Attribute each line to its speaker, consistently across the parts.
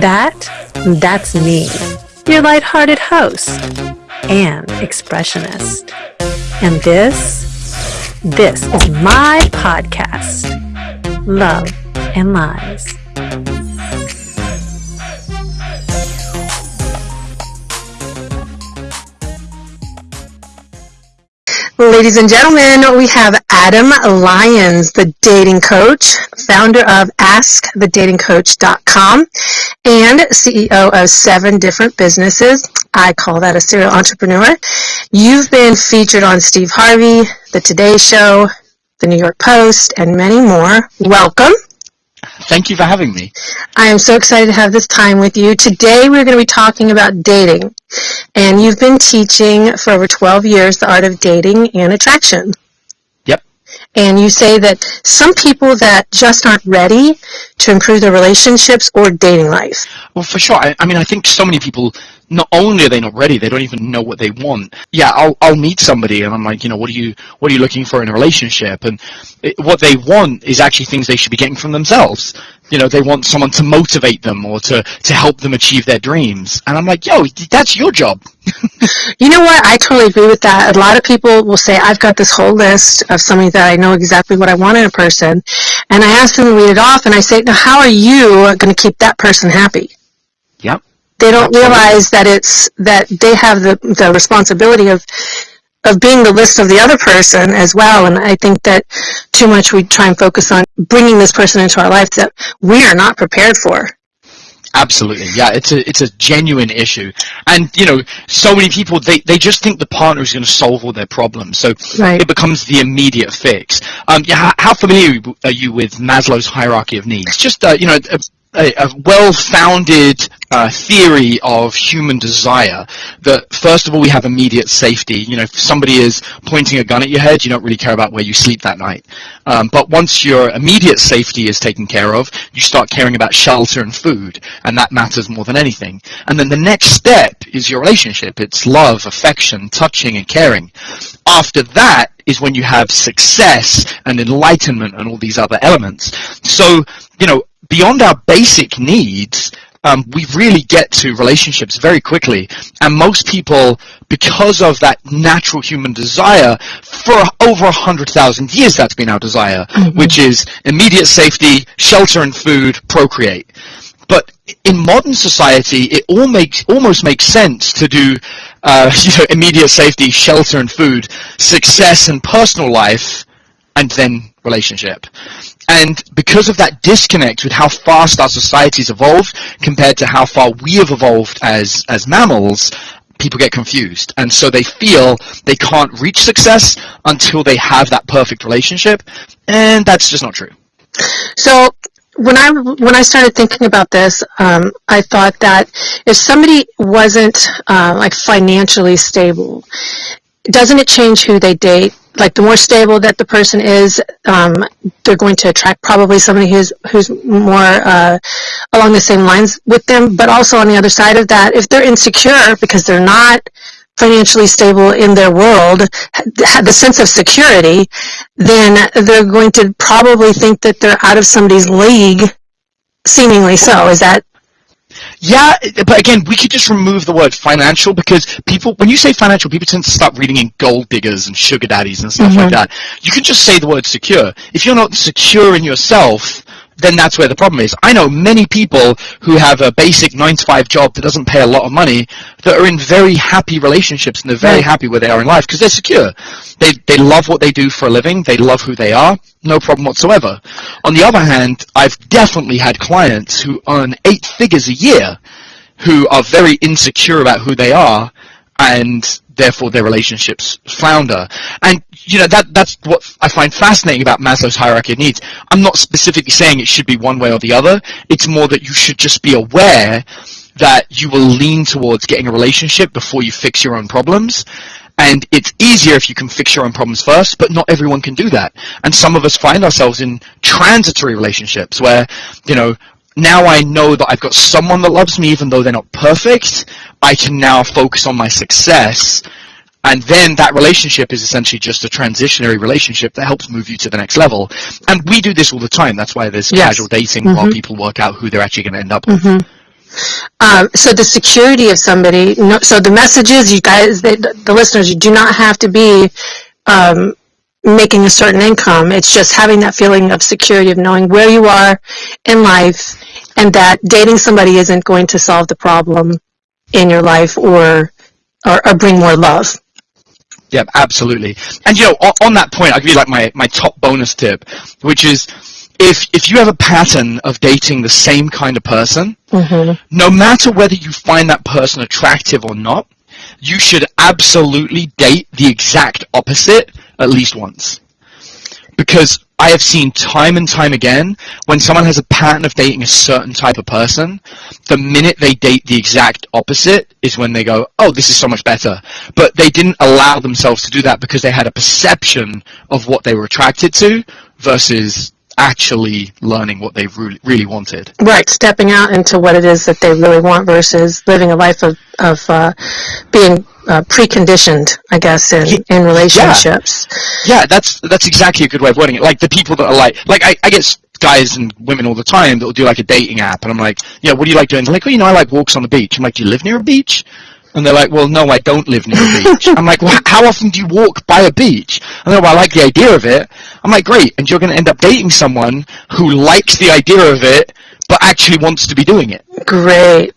Speaker 1: That, that's me, your lighthearted host and expressionist. And this, this is my podcast, Love and Lies. Ladies and gentlemen, we have Adam Lyons, the dating coach, founder of AskTheDatingCoach.com, and CEO of seven different businesses. I call that a serial entrepreneur. You've been featured on Steve Harvey, The Today Show, The New York Post, and many more. Welcome.
Speaker 2: Thank you for having me.
Speaker 1: I am so excited to have this time with you. Today we're going to be talking about dating. And you've been teaching for over 12 years the art of dating and attraction.
Speaker 2: Yep.
Speaker 1: And you say that some people that just aren't ready to improve their relationships or dating life.
Speaker 2: Well, for sure. I, I mean, I think so many people not only are they not ready, they don't even know what they want. Yeah, I'll I'll meet somebody and I'm like, you know, what are you what are you looking for in a relationship? And it, what they want is actually things they should be getting from themselves. You know, they want someone to motivate them or to to help them achieve their dreams. And I'm like, yo, that's your job.
Speaker 1: you know what? I totally agree with that. A lot of people will say, I've got this whole list of somebody that I know exactly what I want in a person, and I ask them to read it off, and I say, now, how are you going to keep that person happy?
Speaker 2: Yep.
Speaker 1: They don't realize that it's that they have the the responsibility of of being the list of the other person as well. And I think that too much we try and focus on bringing this person into our life that we are not prepared for.
Speaker 2: Absolutely, yeah. It's a it's a genuine issue, and you know, so many people they, they just think the partner is going to solve all their problems, so
Speaker 1: right.
Speaker 2: it becomes the immediate fix. Um, yeah, how familiar are you with Maslow's hierarchy of needs? Just uh, you know, a, a, a well-founded uh, theory of human desire that first of all we have immediate safety. You know, if somebody is pointing a gun at your head, you don't really care about where you sleep that night. Um, but once your immediate safety is taken care of, you start caring about shelter and food, and that matters more than anything. And then the next step is your relationship. It's love, affection, touching, and caring. After that is when you have success and enlightenment and all these other elements. So, you know, beyond our basic needs, um, we really get to relationships very quickly. And most people, because of that natural human desire, for over hundred thousand years, that's been our desire, mm-hmm. which is immediate safety, shelter and food, procreate. But in modern society, it all makes almost makes sense to do, uh, you know, immediate safety, shelter and food, success and personal life, and then relationship. And because of that disconnect with how fast our society's evolved compared to how far we have evolved as, as mammals, people get confused. And so they feel they can't reach success until they have that perfect relationship. And that's just not true.
Speaker 1: So when I when I started thinking about this, um, I thought that if somebody wasn't uh, like financially stable, doesn't it change who they date? Like the more stable that the person is, um, they're going to attract probably somebody who's who's more uh, along the same lines with them. But also on the other side of that, if they're insecure because they're not financially stable in their world, have the sense of security, then they're going to probably think that they're out of somebody's league. Seemingly so. Is that
Speaker 2: yeah, but again, we could just remove the word financial because people, when you say financial, people tend to start reading in gold diggers and sugar daddies and stuff mm-hmm. like that. You can just say the word secure. If you're not secure in yourself, then that's where the problem is. I know many people who have a basic 9 to 5 job that doesn't pay a lot of money that are in very happy relationships and they're very happy where they are in life because they're secure. They, they love what they do for a living. They love who they are. No problem whatsoever. On the other hand, I've definitely had clients who earn eight figures a year who are very insecure about who they are and therefore their relationships flounder. And you know that that's what I find fascinating about Maslow's hierarchy of needs. I'm not specifically saying it should be one way or the other. It's more that you should just be aware that you will lean towards getting a relationship before you fix your own problems. And it's easier if you can fix your own problems first, but not everyone can do that. And some of us find ourselves in transitory relationships where, you know, now I know that I've got someone that loves me even though they're not perfect. I can now focus on my success. And then that relationship is essentially just a transitionary relationship that helps move you to the next level. And we do this all the time. That's why there's yes. casual dating mm-hmm. while people work out who they're actually going to end up with. Mm-hmm.
Speaker 1: Um, so the security of somebody, no, so the message is, you guys, the, the listeners, you do not have to be um, making a certain income. It's just having that feeling of security of knowing where you are in life and that dating somebody isn't going to solve the problem in your life or, or, or bring more love.
Speaker 2: Yeah, absolutely. And you know, on, on that point, I'll give you like my, my top bonus tip, which is if if you have a pattern of dating the same kind of person, mm-hmm. no matter whether you find that person attractive or not, you should absolutely date the exact opposite at least once. Because I have seen time and time again when someone has a pattern of dating a certain type of person, the minute they date the exact opposite is when they go, oh, this is so much better. But they didn't allow themselves to do that because they had a perception of what they were attracted to versus actually learning what they really, really wanted.
Speaker 1: Right, stepping out into what it is that they really want versus living a life of, of uh, being uh, preconditioned, I guess, in, in relationships.
Speaker 2: Yeah, yeah, that's that's exactly a good way of wording it. Like the people that are like, like I, I get guys and women all the time that will do like a dating app, and I'm like, yeah, what do you like doing? They're like, oh, you know, I like walks on the beach. I'm like, do you live near a beach? And they're like, well, no, I don't live near a beach. I'm like, well, how often do you walk by a beach? And they're like, well, I like the idea of it. I'm like, great. And you're going to end up dating someone who likes the idea of it, but actually wants to be doing it.
Speaker 1: Great.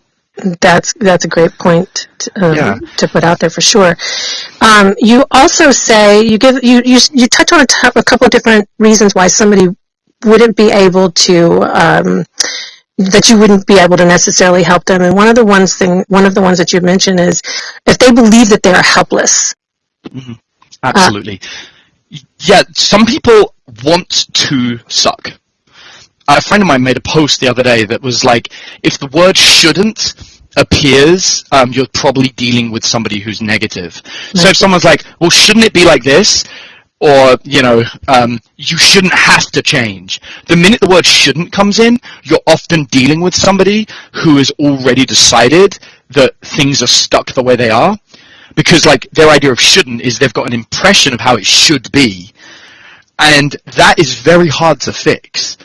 Speaker 1: That's that's a great point to, um,
Speaker 2: Yeah.
Speaker 1: to put out there for sure. Um, you also say you give you you, you touch on a, t- a couple of different reasons why somebody wouldn't be able to um, that you wouldn't be able to necessarily help them. And one of the ones thing one of the ones that you mentioned is if they believe that they are helpless.
Speaker 2: Absolutely. yeah, some people want to suck. A friend of mine made a post the other day that was like, if the word shouldn't appears, um, you're probably dealing with somebody who's negative. So if someone's like, well, shouldn't it be like this? Or, you know, um, you shouldn't have to change. The minute the word shouldn't comes in, you're often dealing with somebody who has already decided that things are stuck the way they are. Because like their idea of shouldn't is they've got an impression of how it should be. And that is very hard to fix.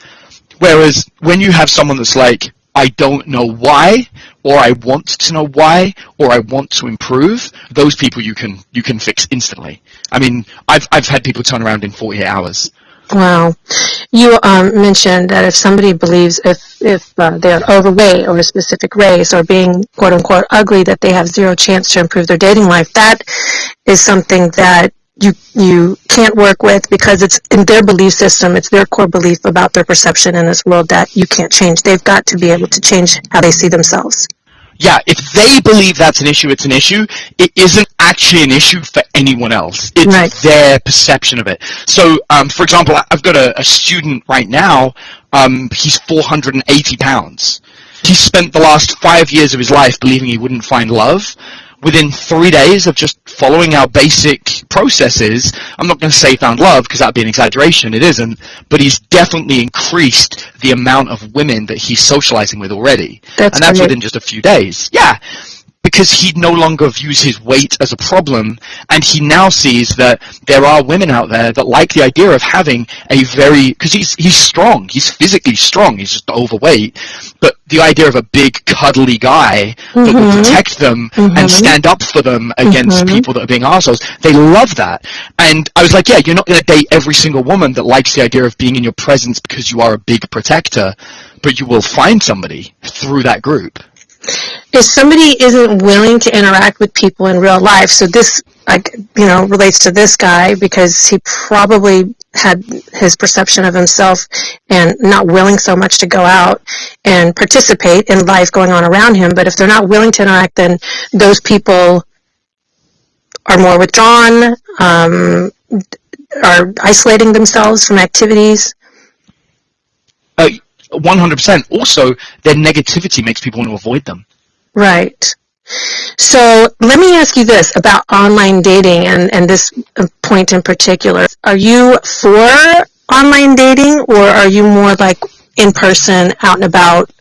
Speaker 2: Whereas when you have someone that's like i don't know why or i want to know why or i want to improve those people you can you can fix instantly i mean i've i've had people turn around in 48 hours
Speaker 1: Wow. You um, mentioned that if somebody believes if, if uh, they're overweight or a specific race or being quote unquote ugly, that they have zero chance to improve their dating life, that is something that you, you can't work with because it's in their belief system, it's their core belief about their perception in this world that you can't change. They've got to be able to change how they see themselves.
Speaker 2: yeah, if they believe that's an issue, it's an issue. It isn't actually an issue for anyone else. It's
Speaker 1: Right.
Speaker 2: their perception of it. So, um, for example, I've got a, a student right now. Um, he's 480 pounds. He spent the last five years of his life believing he wouldn't find love. Within three days of just following our basic processes, I'm not going to say found love because that'd be an exaggeration. It isn't. But he's definitely increased the amount of women that he's socializing with already.
Speaker 1: That's
Speaker 2: and that's within just a few days. Yeah. Because he no longer views his weight as a problem, and he now sees that there are women out there that like the idea of having a very, because he's, he's strong, he's physically strong, he's just overweight, but the idea of a big cuddly guy that will mm-hmm. protect them and mm-hmm. stand up for them against mm-hmm. people that are being assholes, they love that. And I was like, yeah, you're not going to date every single woman that likes the idea of being in your presence because you are a big protector, but you will find somebody through that group.
Speaker 1: If somebody isn't willing to interact with people in real life, so this, like, you know, relates to this guy because he probably had his perception of himself and not willing so much to go out and participate in life going on around him. But if they're not willing to interact, then those people are more withdrawn, um, are isolating themselves from activities.
Speaker 2: Uh, 100%. Also, their negativity makes people want to avoid them.
Speaker 1: Right. So let me ask you this about online dating and, and this point in particular. Are you for online dating or are you more like in person, out and about?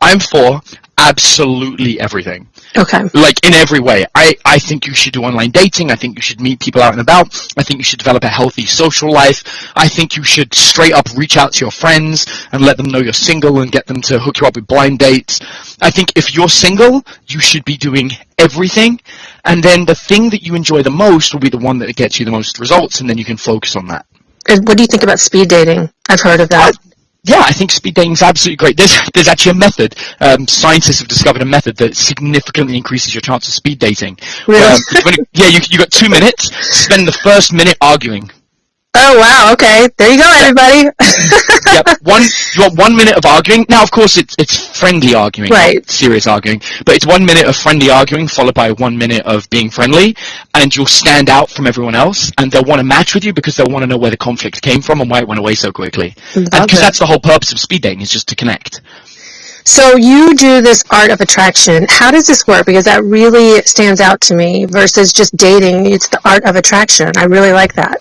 Speaker 2: I'm for, absolutely everything.
Speaker 1: Okay.
Speaker 2: Like in every way. I, I think you should do online dating. I think you should meet people out and about. I think you should develop a healthy social life. I think you should straight up reach out to your friends and let them know you're single and get them to hook you up with blind dates. I think if you're single, you should be doing everything. And then the thing that you enjoy the most will be the one that gets you the most results and then you can focus on that.
Speaker 1: And what do you think about speed dating? I've heard of that.
Speaker 2: Yeah, I think speed dating is absolutely great. There's there's actually a method. Um, scientists have discovered a method that significantly increases your chance of speed dating.
Speaker 1: Really?
Speaker 2: Um, it- yeah, you you got two minutes. Spend the first minute arguing.
Speaker 1: Oh wow. Okay. There you go, everybody.
Speaker 2: Yep, one you want one minute of arguing. Now, of course, it's it's friendly arguing,
Speaker 1: Right.
Speaker 2: serious arguing. But it's one minute of friendly arguing followed by one minute of being friendly, and you'll stand out from everyone else, and they'll want to match with you because they'll want to know where the conflict came from and why it went away so quickly. Because that's the whole purpose of speed dating is just to connect.
Speaker 1: So you do this art of attraction. How does this work? Because that really stands out to me versus just dating. It's the art of attraction. I really like that.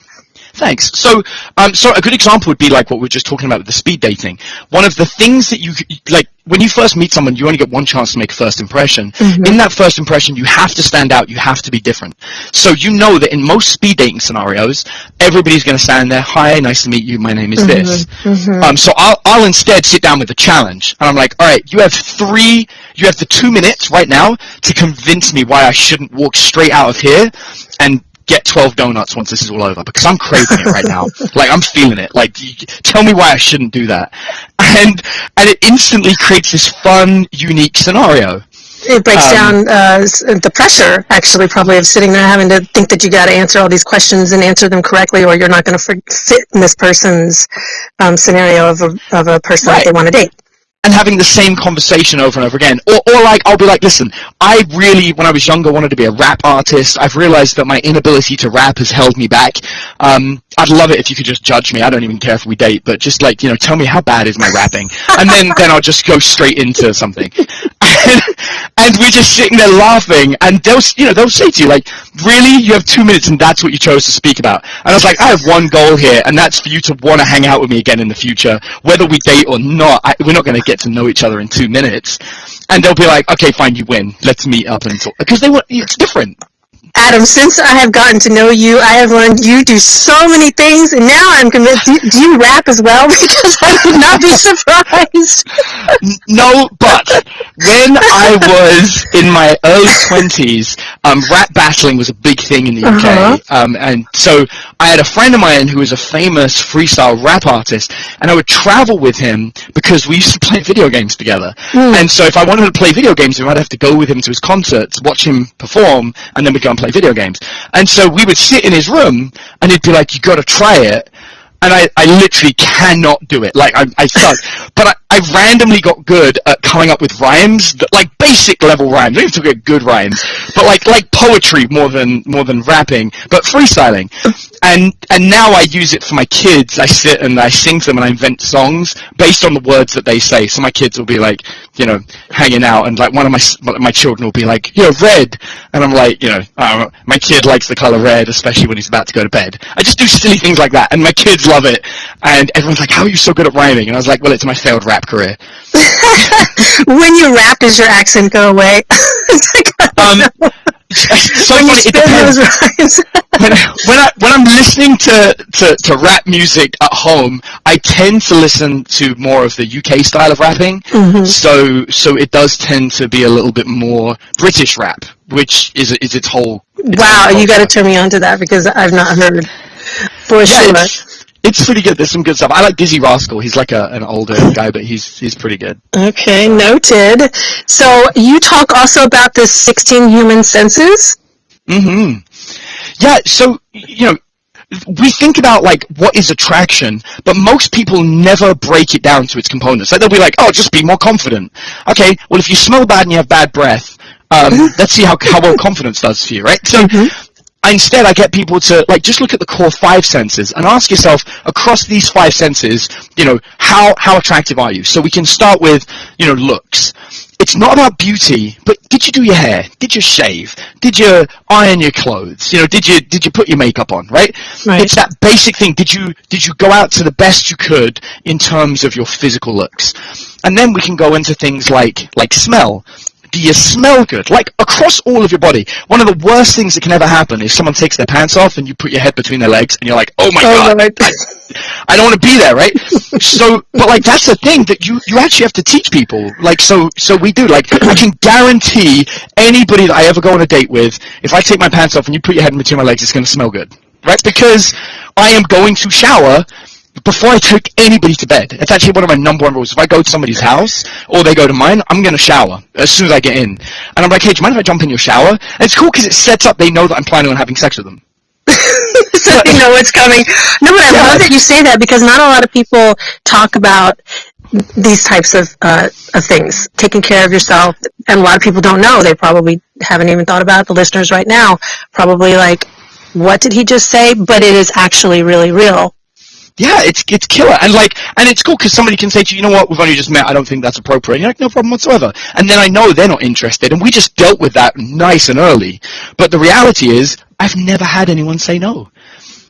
Speaker 2: Thanks. So, um, so a good example would be like what we are just talking about with the speed dating. One of the things that you like when you first meet someone, you only get one chance to make a first impression. In that first impression, you have to stand out. You have to be different. So you know that in most speed dating scenarios, everybody's going to stand there. Hi, nice to meet you. My name is this. Um, so I'll, I'll instead sit down with a challenge, and I'm like, all right, you have three, you have the two minutes right now to convince me why I shouldn't walk straight out of here and get 12 donuts once this is all over because I'm craving it right now. Like I'm feeling it. Like tell me why I shouldn't do that. And and it instantly creates this fun, unique scenario.
Speaker 1: It breaks
Speaker 2: Um,
Speaker 1: down uh, the pressure, actually, probably of sitting there having to think that you got to answer all these questions and answer them correctly, or you're not going to fit in this person's um, scenario of a, of a person that they want to date.
Speaker 2: And having the same conversation over and over again. Or, or like, I'll be like, listen, I really, when I was younger, wanted to be a rap artist. I've realized that my inability to rap has held me back. Um, I'd love it if you could just judge me. I don't even care if we date, but just like, you know, tell me how bad is my rapping. And then, then I'll just go straight into something. And, and we're just sitting there laughing, and they'll, you know, they'll say to you, like, really? You have two minutes and that's what you chose to speak about? And I was like, I have one goal here, and that's for you to want to hang out with me again in the future. Whether we date or not, I, we're not going to get to know each other in two minutes. And they'll be like, okay, fine, you win. Let's meet up and talk. Because they want, it's different.
Speaker 1: Adam, since I have gotten to know you, I have learned you do so many things, and now I'm convinced. Do, do you rap as well? Because I would not be surprised.
Speaker 2: No, but when I was in my early twenties, um, rap battling was a big thing in the UK,
Speaker 1: Uh-huh.
Speaker 2: um, and so I had a friend of mine who was a famous freestyle rap artist, and I would travel with him because we used to play video games together. And so if I wanted to play video games, with him, I'd have to go with him to his concerts, watch him perform, and then we'd go and play video games. And so we would sit in his room, and he'd be like, "You got to try it." and I, I literally cannot do it. Like I, I suck. but I, I randomly got good at coming up with rhymes, that, like basic level rhymes. I don't even to get good rhymes, but like like poetry more than more than rapping, but freestyling. And and now I use it for my kids. I sit and I sing to them and I invent songs based on the words that they say. So my kids will be like, you know, hanging out, and like one of my s- one of my children will be like, you know, red, and I'm like, you know, uh, my kid likes the color red, especially when he's about to go to bed. I just do silly things like that, and my kids love it. And everyone's like, how are you so good at rhyming? And I was like, well, it's my failed rap career.
Speaker 1: when you rap, does your accent go away?
Speaker 2: Um, so
Speaker 1: when
Speaker 2: funny, it depends. when, when I when I'm listening to, to, to rap music at home, I tend to listen to more of the UK style of rapping. Mm-hmm. So so it does tend to be a little bit more British rap, which is is its whole. its
Speaker 1: wow,
Speaker 2: whole
Speaker 1: you got to turn me on to that because I've not heard for
Speaker 2: Yeah,
Speaker 1: sure.
Speaker 2: it's, it's pretty good. There's some good stuff. I like Dizzee Rascal. He's like a, an older guy, but he's he's pretty good.
Speaker 1: Okay, noted. So you talk also about the 16 human senses.
Speaker 2: Mm-hmm. Yeah, so you know, we think about like what is attraction, but most people never break it down to its components. Like they'll be like, "Oh, just be more confident." Okay, well, if you smell bad and you have bad breath, um, let's see how how well confidence does for you, right? So. Instead, I get people to like just look at the core five senses and ask yourself across these five senses, you know, how how attractive are you? So we can start with, you know, looks. it's not about beauty, but did you do your hair? Did you shave? Did you iron your clothes? You know, did you did you put your makeup on? Right?
Speaker 1: Right.
Speaker 2: It's that basic thing. Did you did you go out to the best you could in terms of your physical looks? And then we can go into things like like smell. Do you smell good? Like across all of your body. One of the worst things that can ever happen is someone takes their pants off and you put your head between their legs and you're like, oh my
Speaker 1: Oh,
Speaker 2: god,
Speaker 1: right.
Speaker 2: I don't want to be there, right? so, but like that's the thing that you you actually have to teach people. Like so so we do. Like I can guarantee anybody that I ever go on a date with, if I take my pants off and you put your head in between my legs, it's going to smell good, right? Because I am going to shower before I take anybody to bed. It's actually one of my number one rules. If I go to somebody's house or they go to mine, I'm going to shower as soon as I get in. And I'm like, hey, do you mind if I jump in your shower? And it's cool because it sets up. They know that I'm planning on having sex with them.
Speaker 1: so you know what's coming. No, but I
Speaker 2: Yeah.
Speaker 1: love that you say that because not a lot of people talk about these types of uh, of things, taking care of yourself, and a lot of people don't know. They probably haven't even thought about it. the listeners right now. Probably like, what did he just say? But it is actually really real.
Speaker 2: Yeah, it's it's killer, and like, and it's cool because somebody can say to you, you know what, we've only just met, I don't think that's appropriate. And you're like, no problem whatsoever. And then I know they're not interested, and we just dealt with that nice and early. But the reality is, I've never had anyone say no.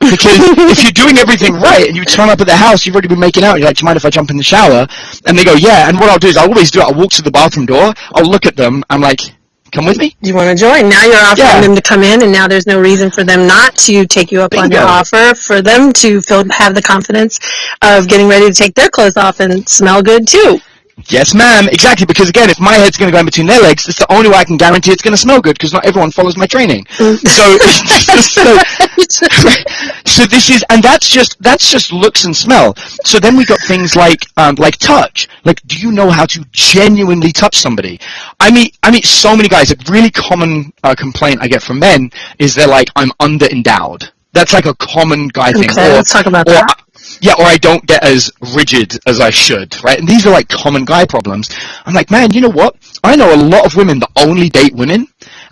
Speaker 2: Because if you're doing everything right and you turn up at the house, you've already been making out, you're like, do you mind if I jump in the shower? And they go, yeah. And what I'll do is I'll always do it. I'll walk to the bathroom door, I'll look at them, I'm like, come with me?
Speaker 1: Do you want to join? Now you're offering
Speaker 2: Yeah.
Speaker 1: them to come in, and now there's no reason for them not to take you up on your offer. For them to feel have the confidence of getting ready to take their clothes off and smell good too.
Speaker 2: Yes, ma'am. Exactly, because again, if my head's going to go in between their legs, it's the only way I can guarantee it's going to smell good, because not everyone follows my training. So, so, so this is, and that's just that's just looks and smell. So then we got things like um, like touch. Like, do you know how to genuinely touch somebody? I meet I meet so many guys. A really common uh, complaint I get from men is they're like, I'm under endowed. That's like a common guy thing.
Speaker 1: Okay, let's talk about that.
Speaker 2: Yeah, or I don't get as rigid as I should, right? And these are like common guy problems. I'm like, man, you know what? I know a lot of women that only date women,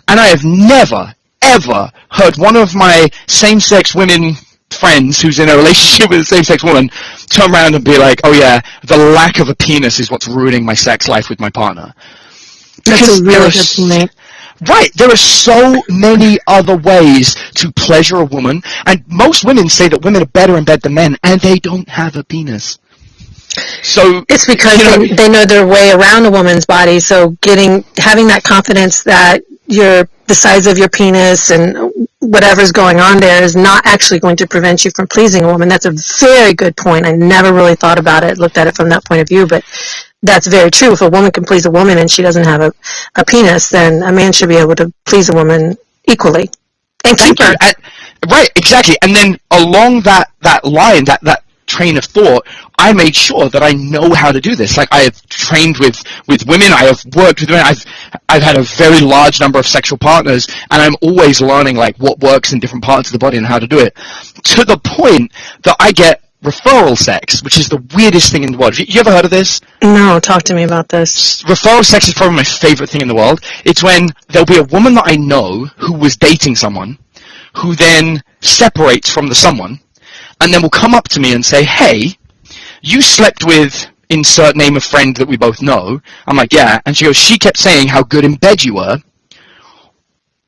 Speaker 2: and I have never, ever heard one of my same-sex women friends who's in a relationship with a same-sex woman turn around and be like, oh yeah, the lack of a penis is what's ruining my sex life with my partner.
Speaker 1: That's
Speaker 2: Because
Speaker 1: a
Speaker 2: there
Speaker 1: really good point.
Speaker 2: Right, there are so many other ways to pleasure a woman, and most women say that women are better in bed than men, and they don't have a penis. So
Speaker 1: It's because
Speaker 2: you know,
Speaker 1: they, they know their way around a woman's body. So getting having that confidence that your the size of your penis and whatever's going on there is not actually going to prevent you from pleasing a woman. That's a very good point. I never really thought about it, looked at it from that point of view, but that's very true. If a woman can please a woman and she doesn't have a, a penis, then a man should be able to please a woman equally and keep
Speaker 2: Thank you. And- right, exactly. And then along that, that line, that, that train of thought, I made sure that I know how to do this. Like I have trained with, with women, I have worked with women, I've, I've had a very large number of sexual partners, and I'm always learning like what works in different parts of the body and how to do it. To the point that I get referral sex, which is the weirdest thing in the world. Have you, you ever heard of this?
Speaker 1: No, talk to me about this.
Speaker 2: referral sex is probably my favorite thing in the world. It's when there'll be a woman that I know who was dating someone, who then separates from the someone, and then will come up to me and say, "Hey, you slept with insert name of friend that we both know." I'm like, "Yeah," and she goes, "She kept saying how good in bed you were.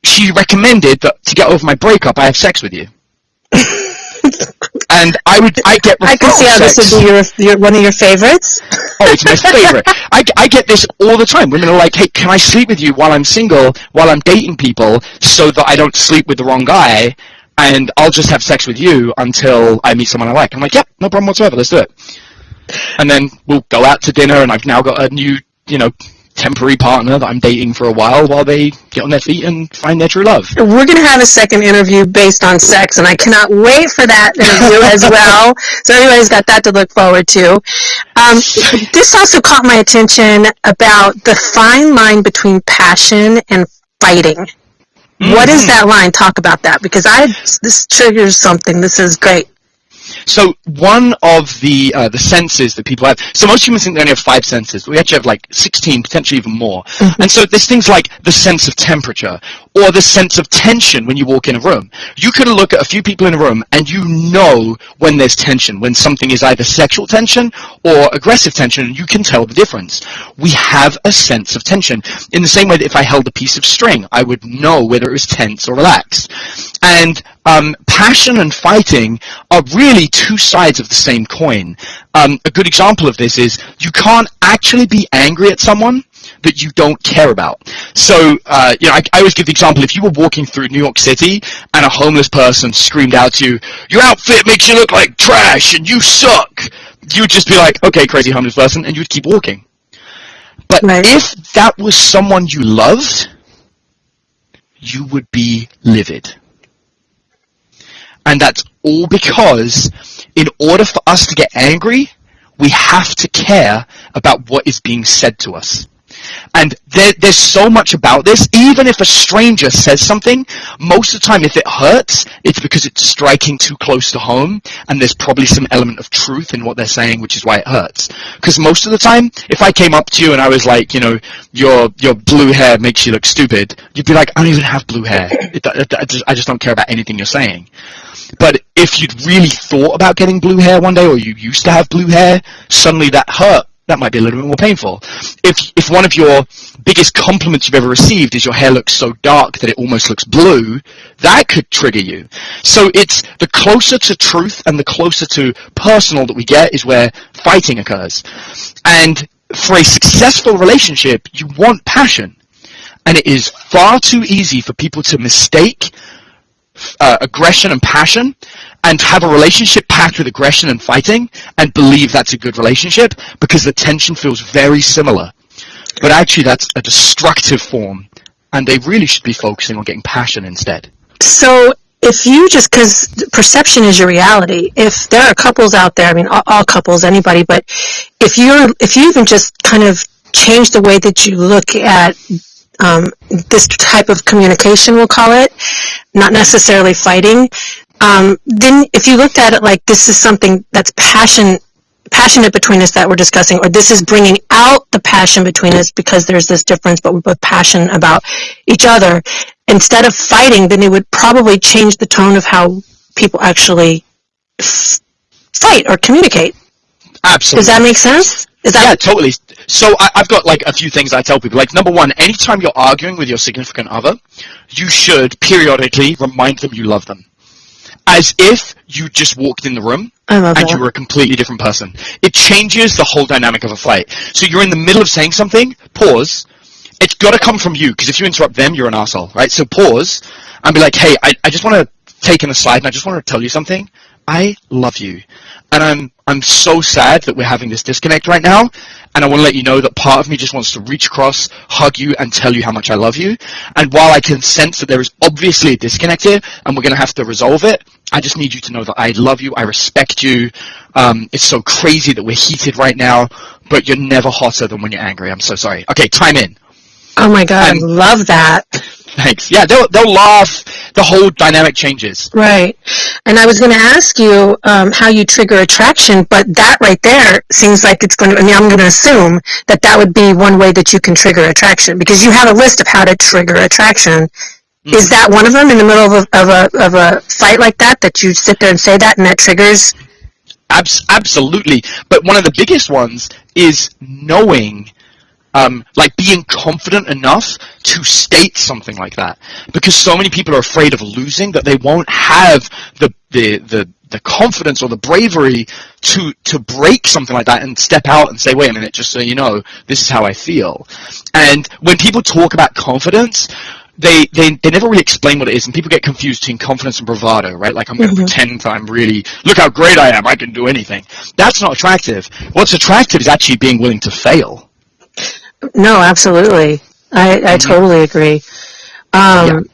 Speaker 2: She recommended that to get over my breakup, I have sex with you." and I would, I get
Speaker 1: I can see how
Speaker 2: sex.
Speaker 1: this would be your, your one of your favorites.
Speaker 2: Oh, it's my favorite. I, I get this all the time. Women are like, hey, can I sleep with you while I'm single, while I'm dating people, so that I don't sleep with the wrong guy, and I'll just have sex with you until I meet someone I like. I'm like, yep, no problem whatsoever. Let's do it. And then we'll go out to dinner, and I've now got a new, you know, temporary partner that I'm dating for a while while they get on their feet and find their true love.
Speaker 1: We're going to have a second interview based on sex, and I cannot wait for that interview as well. So everybody's got that to look forward to. Um, this also caught my attention about the fine line between passion and fighting. What is that line? Talk about that because I this triggers something. This is great.
Speaker 2: So one of the uh, the senses that people have. So most humans think they only have five senses. We actually have like 16, potentially even more. And so there's things like the sense of temperature or the sense of tension when you walk in a room. You can look at a few people in a room and you know when there's tension, when something is either sexual tension or aggressive tension, and you can tell the difference. We have a sense of tension. In the same way that if I held a piece of string, I would know whether it was tense or relaxed. And um, passion and fighting are really two sides of the same coin. Um, a good example of this is you can't actually be angry at someone that you don't care about. So, uh, you know, I, I always give the example, if you were walking through New York City and a homeless person screamed out to you, your outfit makes you look like trash and you suck, you would just be like, okay, crazy homeless person, and you'd keep walking. But
Speaker 1: Right.
Speaker 2: if that was someone you loved, you would be livid. And that's all because in order for us to get angry, we have to care about what is being said to us. And there, there's so much about this. Even if a stranger says something, most of the time, if it hurts, it's because it's striking too close to home, and there's probably some element of truth in what they're saying, which is why it hurts. Because most of the time, if I came up to you and I was like, you know, your your blue hair makes you look stupid, you'd be like, I don't even have blue hair. It, it, I, just, I just don't care about anything you're saying. But if you'd really thought about getting blue hair one day, or you used to have blue hair, suddenly that hurt. That might be a little bit more painful. If if one of your biggest compliments you've ever received is your hair looks so dark that it almost looks blue, that could trigger you. So it's the closer to truth and the closer to personal that we get is where fighting occurs. And for a successful relationship, you want passion. And it is far too easy for people to mistake uh, aggression and passion and have a relationship packed with aggression and fighting and believe that's a good relationship because the tension feels very similar. But actually that's a destructive form and they really should be focusing on getting passion instead.
Speaker 1: So if you just because perception is your reality, if there are couples out there, I mean all, all couples, anybody, but if you're if you even just kind of change the way that you look at um, this type of communication, we'll call it, not necessarily fighting, um, then if you looked at it like this is something that's passion passionate between us that we're discussing, or this is bringing out the passion between us because there's this difference, but we're both passionate about each other. Instead of fighting, then it would probably change the tone of how people actually fight or communicate.
Speaker 2: Absolutely.
Speaker 1: Does that make sense? Is
Speaker 2: Yeah, totally. So I, I've got like a few things I tell people. Like number one, anytime you're arguing with your significant other, you should periodically remind them you love them. As if you just walked in the room and
Speaker 1: that.
Speaker 2: you were a completely different person. It changes the whole dynamic of a fight. So you're in the middle of saying something, pause. It's got to come from you because if you interrupt them, you're an asshole, right? So pause and be like, hey, I, I just want to take an aside and I just want to tell you something. I love you. And I'm, I'm so sad that we're having this disconnect right now. And I want to let you know that part of me just wants to reach across, hug you, and tell you how much I love you. And while I can sense that there is obviously a disconnect here, and we're going to have to resolve it, I just need you to know that I love you, I respect you. Um, it's so crazy that we're heated right now, but you're never hotter than when you're angry. I'm so sorry. Okay, time in.
Speaker 1: oh my god, I love that.
Speaker 2: Thanks. Yeah, they'll, they'll laugh. The whole dynamic changes.
Speaker 1: Right. And I was going to ask you um, how you trigger attraction, but that right there seems like it's going to, I mean, I'm going to assume that that would be one way that you can trigger attraction because you have a list of how to trigger attraction. Is that one of them in the middle of a, of a, of a fight like that, that you sit there and say that and that triggers?
Speaker 2: Abs- absolutely. But one of the biggest ones is knowing, um, like being confident enough to state something like that. Because so many people are afraid of losing that they won't have the, the, the, the confidence or the bravery to, to break something like that and step out and say, wait a minute, just so you know, this is how I feel. And when people talk about confidence, they, they, they never really explain what it is, and people get confused between confidence and bravado, right? Like I'm going to pretend I'm really, look how great I am, I can do anything. That's not attractive. What's attractive is actually being willing to fail.
Speaker 1: No, absolutely. I, I totally agree. Um,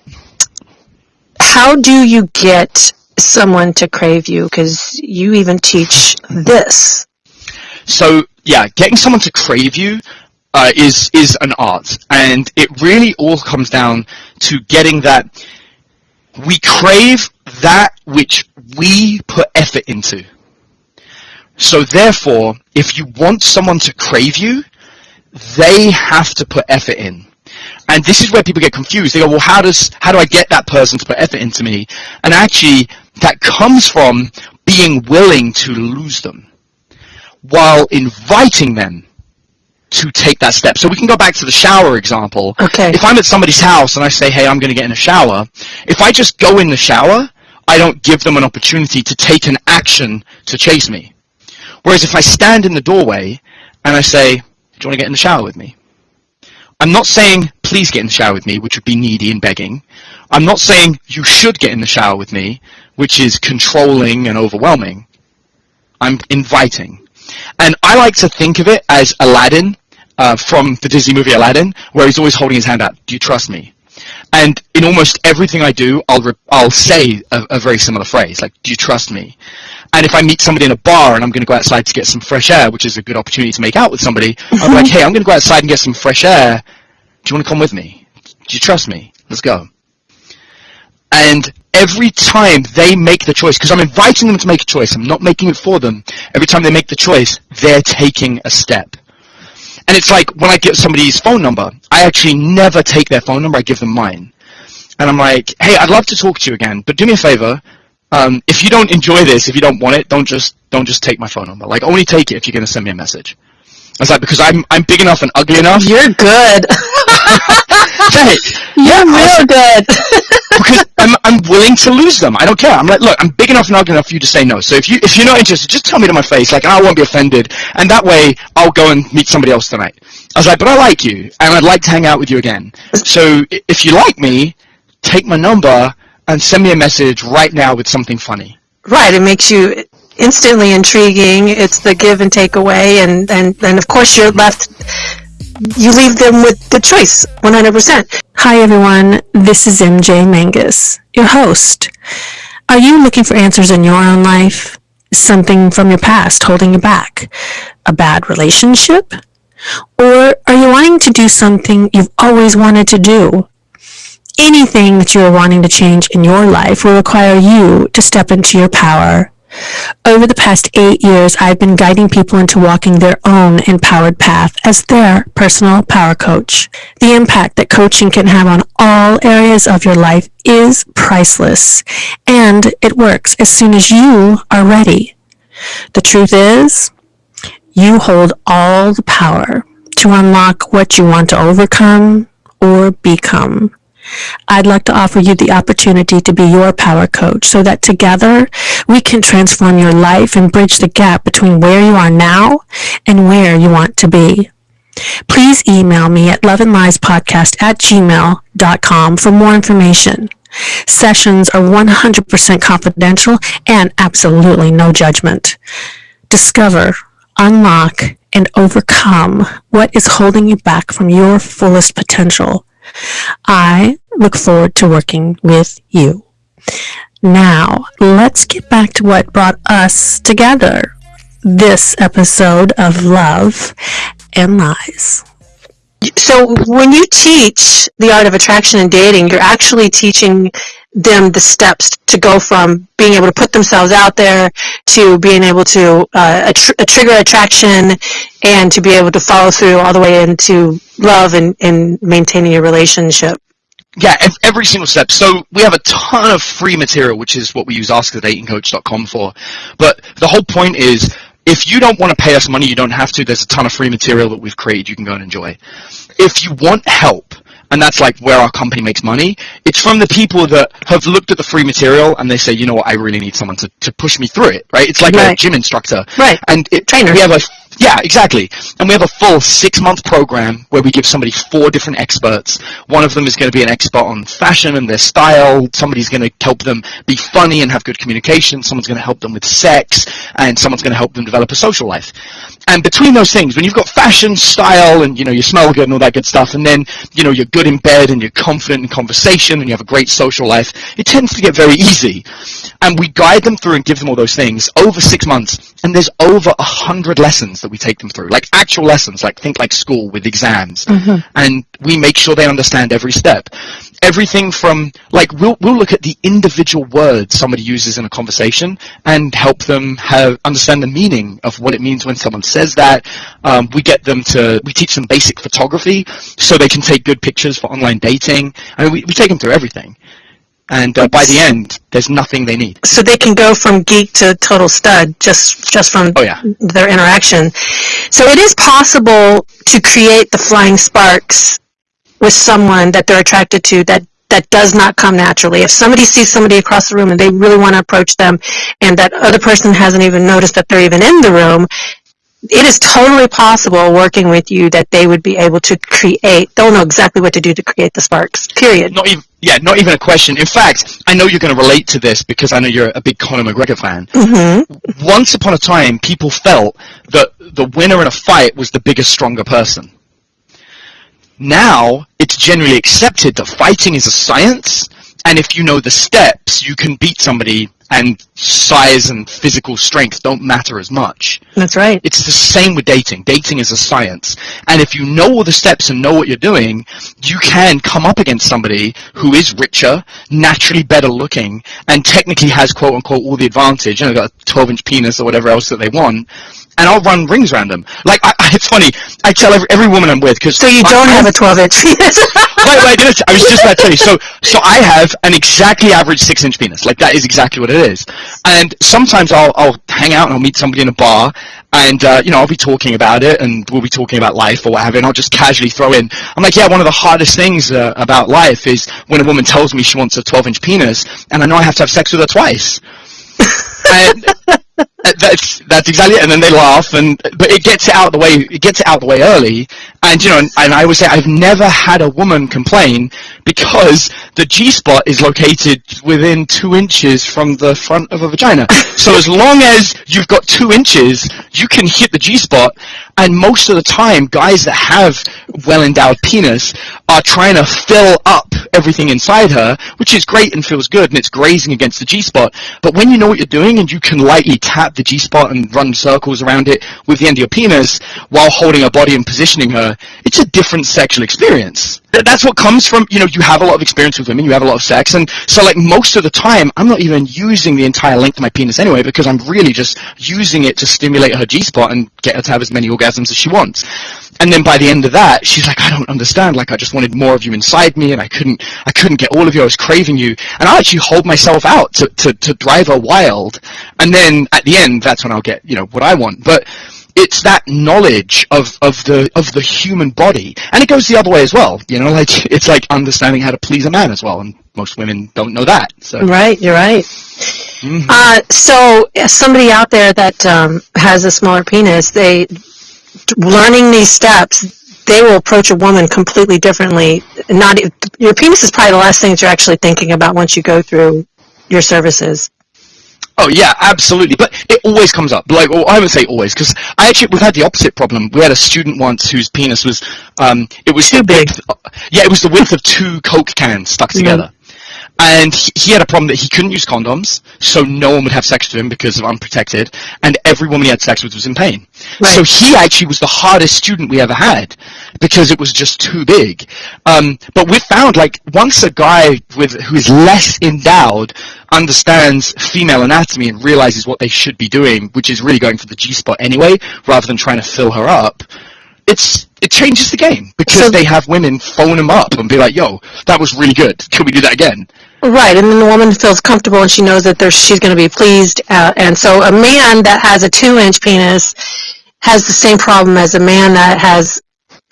Speaker 1: How do you get someone to crave you? Because you even teach this.
Speaker 2: So yeah, getting someone to crave you uh, is is an art, and it really all comes down to getting that we crave that which we put effort into. So therefore, if you want someone to crave you, they have to put effort in. And this is where people get confused. They go, well, how does, how do I get that person to put effort into me? And actually, that comes from being willing to lose them while inviting them to take that step. So we can go back to the shower example.
Speaker 1: Okay.
Speaker 2: If I'm at somebody's house and I say, hey, I'm going to get in a shower, if I just go in the shower, I don't give them an opportunity to take an action to chase me. Whereas if I stand in the doorway and I say, do you want to get in the shower with me? I'm not saying, please get in the shower with me, which would be needy and begging. I'm not saying you should get in the shower with me, which is controlling and overwhelming. I'm inviting. And I like to think of it as Aladdin uh, from the Disney movie Aladdin, where he's always holding his hand out. Do you trust me? And in almost everything I do, I'll I'll say a, a very similar phrase, like, "Do you trust me?" And if I meet somebody in a bar and I'm going to go outside to get some fresh air, which is a good opportunity to make out with somebody, I'm like, "Hey, I'm going to go outside and get some fresh air. Do you want to come with me? Do you trust me? Let's go." And every time they make the choice, because I'm inviting them to make a choice, I'm not making it for them. Every time they make the choice, they're taking a step. And it's like when I get somebody's phone number, I actually never take their phone number, I give them mine. And I'm like, hey, I'd love to talk to you again, but do me a favor. Um, if you don't enjoy this, if you don't want it, don't just don't just take my phone number. Like only take it if you're gonna send me a message. I was like, because I'm I'm big enough and ugly enough.
Speaker 1: You're good. You're real good.
Speaker 2: because I'm, I'm willing to lose them. I don't care. I'm like, look, I'm big enough and ugly enough for you to say no. So if you if you're not interested, just tell me to my face, like, and I won't be offended. And that way, I'll go and meet somebody else tonight. I was like, but I like you, and I'd like to hang out with you again. So if you like me, take my number and send me a message right now with something funny.
Speaker 1: Right, it makes you instantly intriguing. It's the give and take away, and and and of course you're left. You leave them with the choice, 100%. Hi everyone, this is MJ Mangus, your host. Are you looking for answers in your own life? Something from your past holding you back? A bad relationship? Or are you wanting to do something you've always wanted to do? Anything that you are wanting to change in your life will require you to step into your power. Over the past eight years, I've been guiding people into walking their own empowered path as their personal power coach. The impact that coaching can have on all areas of your life is priceless, and it works as soon as you are ready. The truth is, you hold all the power to unlock what you want to overcome or become. I'd like to offer you the opportunity to be your power coach so that together we can transform your life and bridge the gap between where you are now and where you want to be. Please email me at loveandliespodcast at gmail.com for more information. Sessions are 100% confidential and absolutely no judgment. Discover, unlock, and overcome what is holding you back from your fullest potential. I look forward to working with you. Now, let's get back to what brought us together this episode of Love and Lies. So, when you teach the art of attraction and dating, you're actually teaching them the steps to go from being able to put themselves out there to being able to uh, attr- uh, trigger attraction and to be able to follow through all the way into love and, and maintaining a relationship.
Speaker 2: Yeah, every single step. So we have a ton of free material, which is what we use askthedatingcoach.com for. But the whole point is, if you don't want to pay us money, you don't have to. There's a ton of free material that we've created you can go and enjoy. If you want help, and that's like where our company makes money, it's from the people that have looked at the free material and they say, you know what, I really need someone to, to push me through it, right? It's like a gym instructor.
Speaker 1: Right.
Speaker 2: And it,
Speaker 1: Trainer.
Speaker 2: we have a yeah, exactly. And we have a full six month program where we give somebody four different experts. One of them is going to be an expert on fashion and their style. Somebody's going to help them be funny and have good communication. Someone's going to help them with sex and someone's going to help them develop a social life. And between those things, when you've got fashion, style, and you know you smell good and all that good stuff, and then you know you're good in bed and you're confident in conversation and you have a great social life, it tends to get very easy. And we guide them through and give them all those things over six months. And there's over a hundred lessons that we take them through, like actual lessons, like think like school with exams. And we make sure they understand every step. everything from like we'll we'll look at the individual words somebody uses in a conversation and help them have understand the meaning of what it means when someone says that. Um, we get them to we teach them basic photography so they can take good pictures for online dating. I mean, we, we take them through everything. And uh, by the end, there's nothing they need.
Speaker 1: So they can go from geek to total stud just just from
Speaker 2: Oh yeah.
Speaker 1: their interaction. So it is possible to create the flying sparks with someone that they're attracted to that that does not come naturally. If somebody sees somebody across the room and they really want to approach them and that other person hasn't even noticed that they're even in the room, it is totally possible working with you that they would be able to create, they'll know exactly what to do to create the sparks, period.
Speaker 2: Not even yeah, not even a question. In fact, I know you're going to relate to this because I know you're a big Conor McGregor fan.
Speaker 1: hmm
Speaker 2: Once upon a time, people felt that the winner in a fight was the bigger, stronger person. Now, it's generally accepted that fighting is a science, and if you know the steps, you can beat somebody, and size and physical strength don't matter as much.
Speaker 1: That's right.
Speaker 2: It's the same with dating. Dating is a science. And if you know all the steps and know what you're doing, you can come up against somebody who is richer, naturally better looking, and technically has quote unquote all the advantage, you know, got a 12 inch penis or whatever else that they want, and I'll run rings around them. Like, I, I, it's funny, I tell every, every woman I'm with, because...
Speaker 1: So you don't have a 12 inch penis.
Speaker 2: wait, wait, I, I was just about to tell you. So, so I have an exactly average six inch penis. Like that is exactly what it is. And sometimes I'll, I'll hang out and I'll meet somebody in a bar and, uh, you know, I'll be talking about it and we'll be talking about life or what have you and I'll just casually throw in, I'm like, yeah, one of the hardest things uh, about life is when a woman tells me she wants a 12 inch penis and I know I have to have sex with her twice. and that's that's exactly it. And then they laugh, and but it gets it out of the way. It gets it out of the way early. And you know, and, and I would say I've never had a woman complain because the G spot is located within two inches from the front of a vagina. So as long as you've got two inches, you can hit the G spot. And most of the time, guys that have well endowed penis are trying to fill up everything inside her, which is great and feels good, and it's grazing against the G spot. But when you know what you're doing and you can lightly tap the G spot and run circles around it with the end of your penis while holding her body and positioning her, it's a different sexual experience. That's what comes from, you know, you have a lot of experience with women, you have a lot of sex, and so like most of the time, I'm not even using the entire length of my penis anyway because I'm really just using it to stimulate her G spot and get her to have as many orgasms as she wants. And then by the end of that, she's like, I don't understand. Like, I just wanted more of you inside me, and I couldn't, I couldn't get all of you. I was craving you, and I actually hold myself out to, to, to drive her wild. And then at the end, that's when I'll get, you know, what I want. But it's that knowledge of, of the of the human body, and it goes the other way as well. You know, like it's like understanding how to please a man as well, and most women don't know that. So
Speaker 1: Right, you're right.
Speaker 2: Mhm.
Speaker 1: Uh, so somebody out there that um, has a smaller penis, they learning these steps, they will approach a woman completely differently. Not your penis is probably the last thing that you're actually thinking about once you go through your services.
Speaker 2: Oh yeah, absolutely. But it always comes up. Like, well, I would say always, because I actually we've had the opposite problem. We had a student once whose penis was, um, it was
Speaker 1: Too big.
Speaker 2: width- yeah, it was the width of two Coke cans stuck together. And he, he had a problem that he couldn't use condoms, so no one would have sex with him because of unprotected, and every woman he had sex with was in pain.
Speaker 1: Right.
Speaker 2: So he actually was the hardest student we ever had because it was just too big. Um, but we found like once a guy with who is less endowed understands female anatomy and realizes what they should be doing, which is really going for the G spot anyway, rather than trying to fill her up. It's it changes the game because
Speaker 1: So-
Speaker 2: they have women phone them up and be like, "Yo, that was really good. Can we do that again?"
Speaker 1: Right, and then the woman feels comfortable and she knows that there's, she's going to be pleased. Uh, and so a man that has a two-inch penis has the same problem as a man that has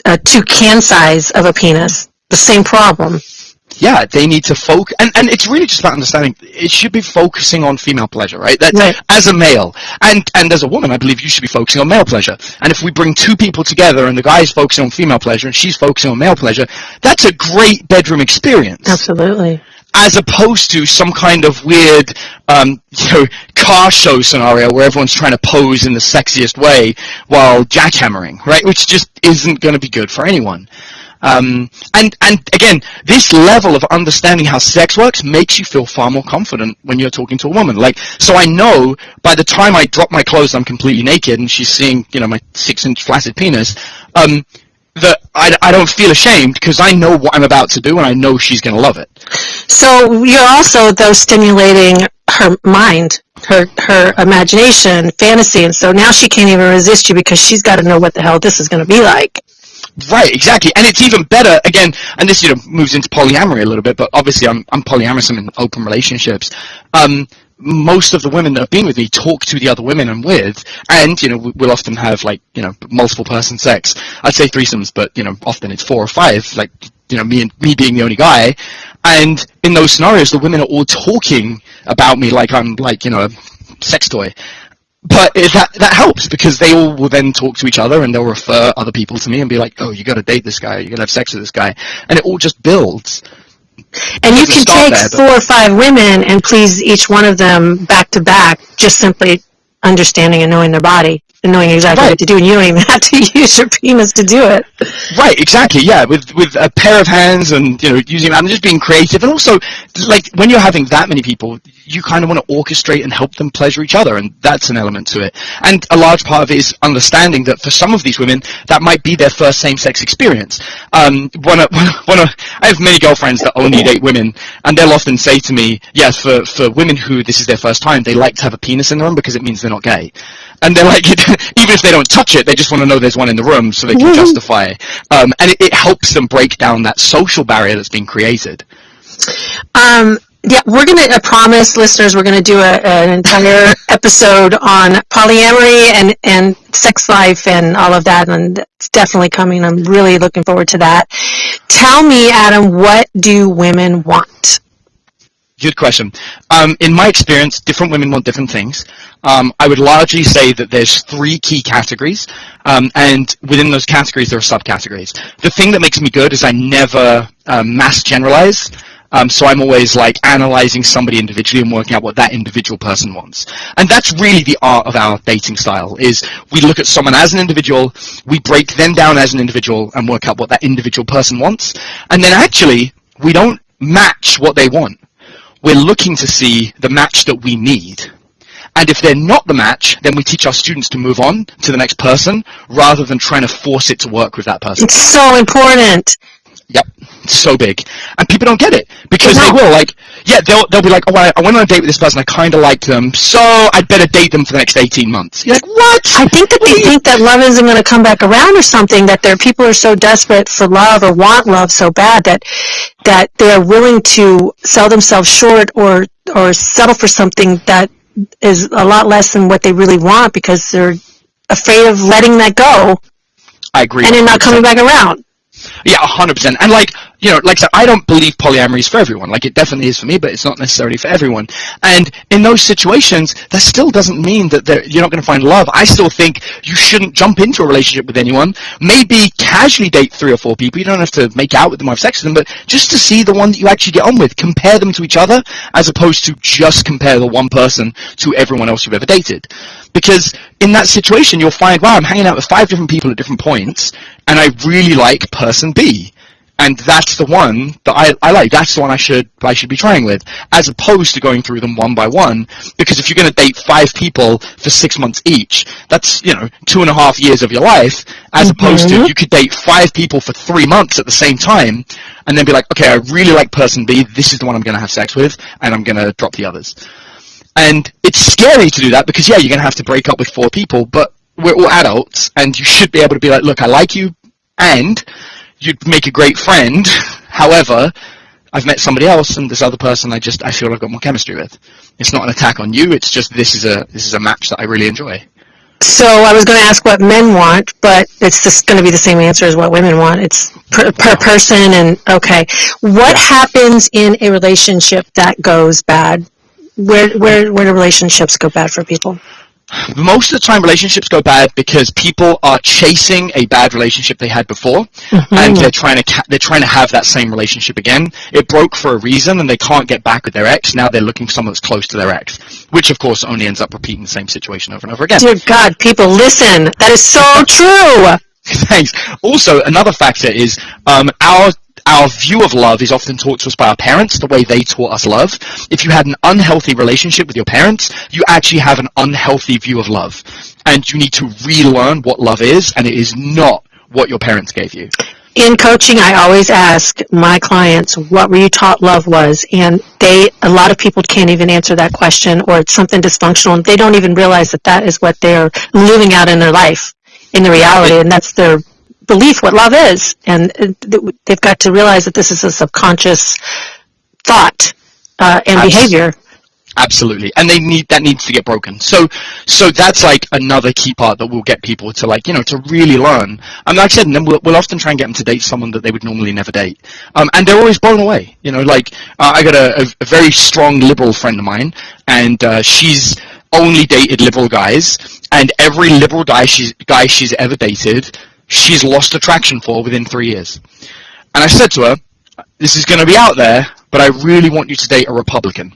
Speaker 1: a two can size of a penis. The same problem.
Speaker 2: Yeah, they need to focus, and, and it's really just about understanding. It should be focusing on female pleasure, right? That
Speaker 1: Right.
Speaker 2: as a male, and and as a woman, I believe you should be focusing on male pleasure. And if we bring two people together, and the guy's focusing on female pleasure, and she's focusing on male pleasure, that's a great bedroom experience.
Speaker 1: Absolutely.
Speaker 2: As opposed to some kind of weird, um, you know, car show scenario where everyone's trying to pose in the sexiest way while jackhammering, right? Which just isn't going to be good for anyone. Um, and and again, this level of understanding how sex works makes you feel far more confident when you're talking to a woman. Like, so I know by the time I drop my clothes, I'm completely naked, and she's seeing, you know, my six-inch flaccid penis. Um, that I, I don't feel ashamed because I know what I'm about to do and I know she's going to love it.
Speaker 1: So you're also though stimulating her mind, her her imagination, fantasy, and so now she can't even resist you because she's got to know what the hell this is going to be like.
Speaker 2: Right, exactly, and it's even better again. And this you know moves into polyamory a little bit, but obviously I'm I'm polyamorous. I'm in open relationships. Um, most of the women that have been with me talk to the other women I'm with, and you know we'll often have like you know multiple person sex. I'd say threesomes, but you know often it's four or five. Like you know me and me being the only guy, and in those scenarios the women are all talking about me like I'm like you know a sex toy. But it, that that helps because they all will then talk to each other and they'll refer other people to me and be like, oh, you got to date this guy, you got to have sex with this guy, and it all just builds.
Speaker 1: And you can take
Speaker 2: there,
Speaker 1: four or five women and please each one of them back to back, just simply understanding and knowing their body and knowing exactly
Speaker 2: Right.
Speaker 1: what to do. And you don't even have to use your penis to do it.
Speaker 2: Right, exactly. Yeah, with with a pair of hands and you know using and just being creative, and also like when you're having that many people, you kind of want to orchestrate and help them pleasure each other, and that's an element to it. And a large part of it is understanding that for some of these women, that might be their first same-sex experience. Um, one of, one of, I have many girlfriends that only date women, and they'll often say to me, "Yes, for for women who this is their first time, they like to have a penis in the room because it means they're not gay." And they're like, even if they don't touch it, they just want to know there's one in the room so they can justify. Um, and it, it helps them break down that social barrier that's been created.
Speaker 1: Um, yeah, we're gonna. I promise, listeners, we're gonna do a, an entire episode on polyamory and and sex life and all of that, and it's definitely coming. I'm really looking forward to that. Tell me, Adam, what do women want?
Speaker 2: Good question. Um, in my experience, different women want different things. Um, I would largely say that there's three key categories, um, and within those categories there are subcategories. The thing that makes me good is I never um, mass generalize. Um, so I'm always like analyzing somebody individually and working out what that individual person wants. And that's really the art of our dating style is we look at someone as an individual, we break them down as an individual and work out what that individual person wants. And then actually, we don't match what they want we're looking to see the match that we need. And if they're not the match, then we teach our students to move on to the next person rather than trying to force it to work with that person.
Speaker 1: It's so important.
Speaker 2: Yep. So big. And people don't get it because they will like, yeah, they'll, they'll be like, oh, I, I went on a date with this person, I kind of like them, so I'd better date them for the next 18 months. You're like, what?
Speaker 1: I think that they think that love isn't going to come back around or something. That their people are so desperate for love or want love so bad that that they are willing to sell themselves short or or settle for something that is a lot less than what they really want because they're afraid of letting that go
Speaker 2: I agree.
Speaker 1: and it not coming back around.
Speaker 2: Yeah, hundred percent. And like you know, like I said, I don't believe polyamory is for everyone. Like it definitely is for me, but it's not necessarily for everyone. And in those situations, that still doesn't mean that you're not going to find love. I still think you shouldn't jump into a relationship with anyone. Maybe casually date three or four people. You don't have to make out with them or have sex with them, but just to see the one that you actually get on with. Compare them to each other, as opposed to just compare the one person to everyone else you've ever dated. Because in that situation, you'll find, wow, I'm hanging out with five different people at different points, and I really like person B and that's the one that I, I like. That's the one I should I should be trying with, as opposed to going through them one by one. Because if you're going to date five people for six months each, that's you know two and a half years of your life, as mm-hmm. opposed to you could date five people for three months at the same time, and then be like, okay, I really like person B. This is the one I'm going to have sex with, and I'm going to drop the others. And it's scary to do that because yeah, you're going to have to break up with four people, but we're all adults, and you should be able to be like, look, I like you, and you'd make a great friend. However, I've met somebody else, and this other person I just I feel I've got more chemistry with. It's not an attack on you. It's just this is a this is a match that I really enjoy.
Speaker 1: So I was going to ask what men want, but it's just going to be the same answer as what women want. It's per, per person and okay. What happens in a relationship that goes bad? Where where where do relationships go bad for people?
Speaker 2: Most of the time, relationships go bad because people are chasing a bad relationship they had before, and they're trying to ca- they're trying to have that same relationship again. It broke for a reason, and they can't get back with their ex. Now they're looking for someone that's close to their ex, which of course only ends up repeating the same situation over and over again.
Speaker 1: Dear God, people, listen. That is so true.
Speaker 2: Thanks. Also, another factor is um, our our view of love is often taught to us by our parents, the way they taught us love. If you had an unhealthy relationship with your parents, you actually have an unhealthy view of love. And you need to relearn what love is, and it is not what your parents gave you?
Speaker 1: in coaching, I always ask my clients, what were you taught love was? And they, a lot of people can't even answer that question or it's something dysfunctional and they don't even realize that that is what they're living out in their life, in the reality, and that's their belief what love is. And they've got to realize that this is a subconscious thought uh, and behavior
Speaker 2: Absolutely, and they need that needs to get broken. So, so that's like another key part that will get people to like you know to really learn. And like I said, and then we'll, we'll often try and get them to date someone that they would normally never date, um, and they're always blown away. You know, like uh, I got a, a, a, very strong liberal friend of mine, and uh, she's only dated liberal guys, and every liberal guy she's guy she's ever dated, she's lost attraction for within three years. And I said to her, "This is going to be out there, but I really want you to date a Republican."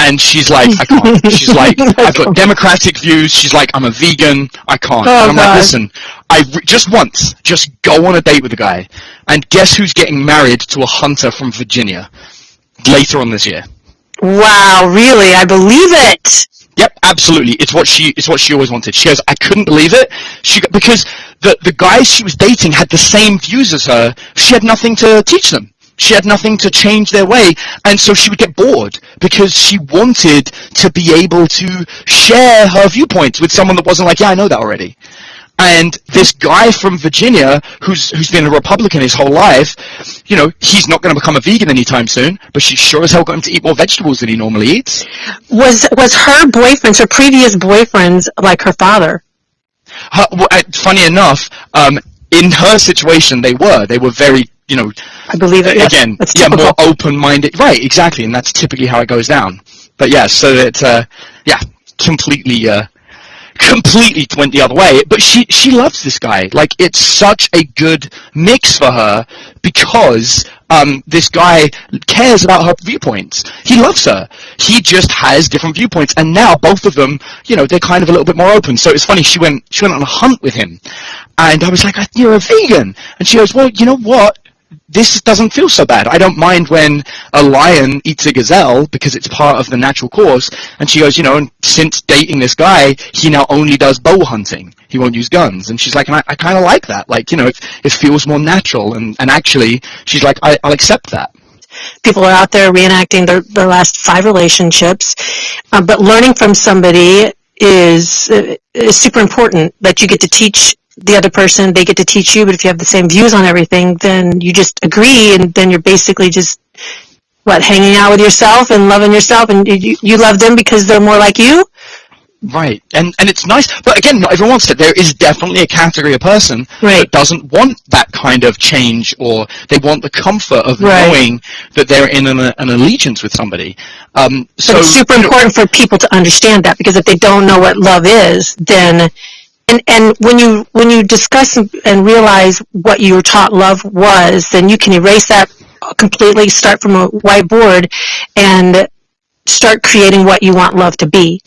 Speaker 2: And she's like, I can't. She's like, oh I've got democratic views. She's like, I'm a vegan. I can't. Oh, and I'm God. like, listen, I just once, just go on a date with a guy, and guess who's getting married to a hunter from Virginia later on this year?
Speaker 1: Wow, really? I believe it.
Speaker 2: Yep, absolutely. It's what she it's what she always wanted. She goes, I couldn't believe it. She because the the guys she was dating had the same views as her. She had nothing to teach them. She had nothing to change their way, and so she would get bored because she wanted to be able to share her viewpoints with someone that wasn't like, yeah, I know that already. And this guy from Virginia, who's who's been a Republican his whole life, you know, he's not going to become a vegan anytime soon, but she sure as hell got him to eat more vegetables than he normally eats.
Speaker 1: Was was her boyfriends, her previous boyfriends, like her father?
Speaker 2: Her, well, uh, funny enough, um, in her situation, they were. They were very you know,
Speaker 1: I believe it.
Speaker 2: Again,
Speaker 1: yes,
Speaker 2: yeah, more open-minded. Right, exactly, and that's typically how it goes down. But yeah, so that uh, yeah, completely, uh, completely went the other way. But she she loves this guy. Like it's such a good mix for her because um, this guy cares about her viewpoints. He loves her. He just has different viewpoints, and now both of them, you know, they're kind of a little bit more open. So it's funny. She went she went on a hunt with him, and I was like, "You're a vegan," and she goes, "Well, you know what? This doesn't feel so bad. I don't mind when a lion eats a gazelle because it's part of the natural course. And she goes, you know, and since dating this guy, he now only does bow hunting. He won't use guns. And she's like, and I, I kind of like that. Like, you know, it, it feels more natural. And, and actually, she's like, I, I'll accept that
Speaker 1: people are out there reenacting their, their last five relationships. Uh, but learning from somebody is, uh, is super important that you get to teach the other person, they get to teach you, but if you have the same views on everything, then you just agree and then you're basically just, what, hanging out with yourself and loving yourself and you, you love them because they're more like you?
Speaker 2: Right, and and it's nice, but again, not everyone wants it. There is definitely a category of person right. that doesn't want that kind of change, or they want the comfort of right. knowing that they're in an, an allegiance with somebody.
Speaker 1: Um, so but it's super important for people to understand that because if they don't know what love is, then and and when you when you discuss and realize what you were taught love was, then you can erase that completely, start from a whiteboard, and start creating what you want love to be.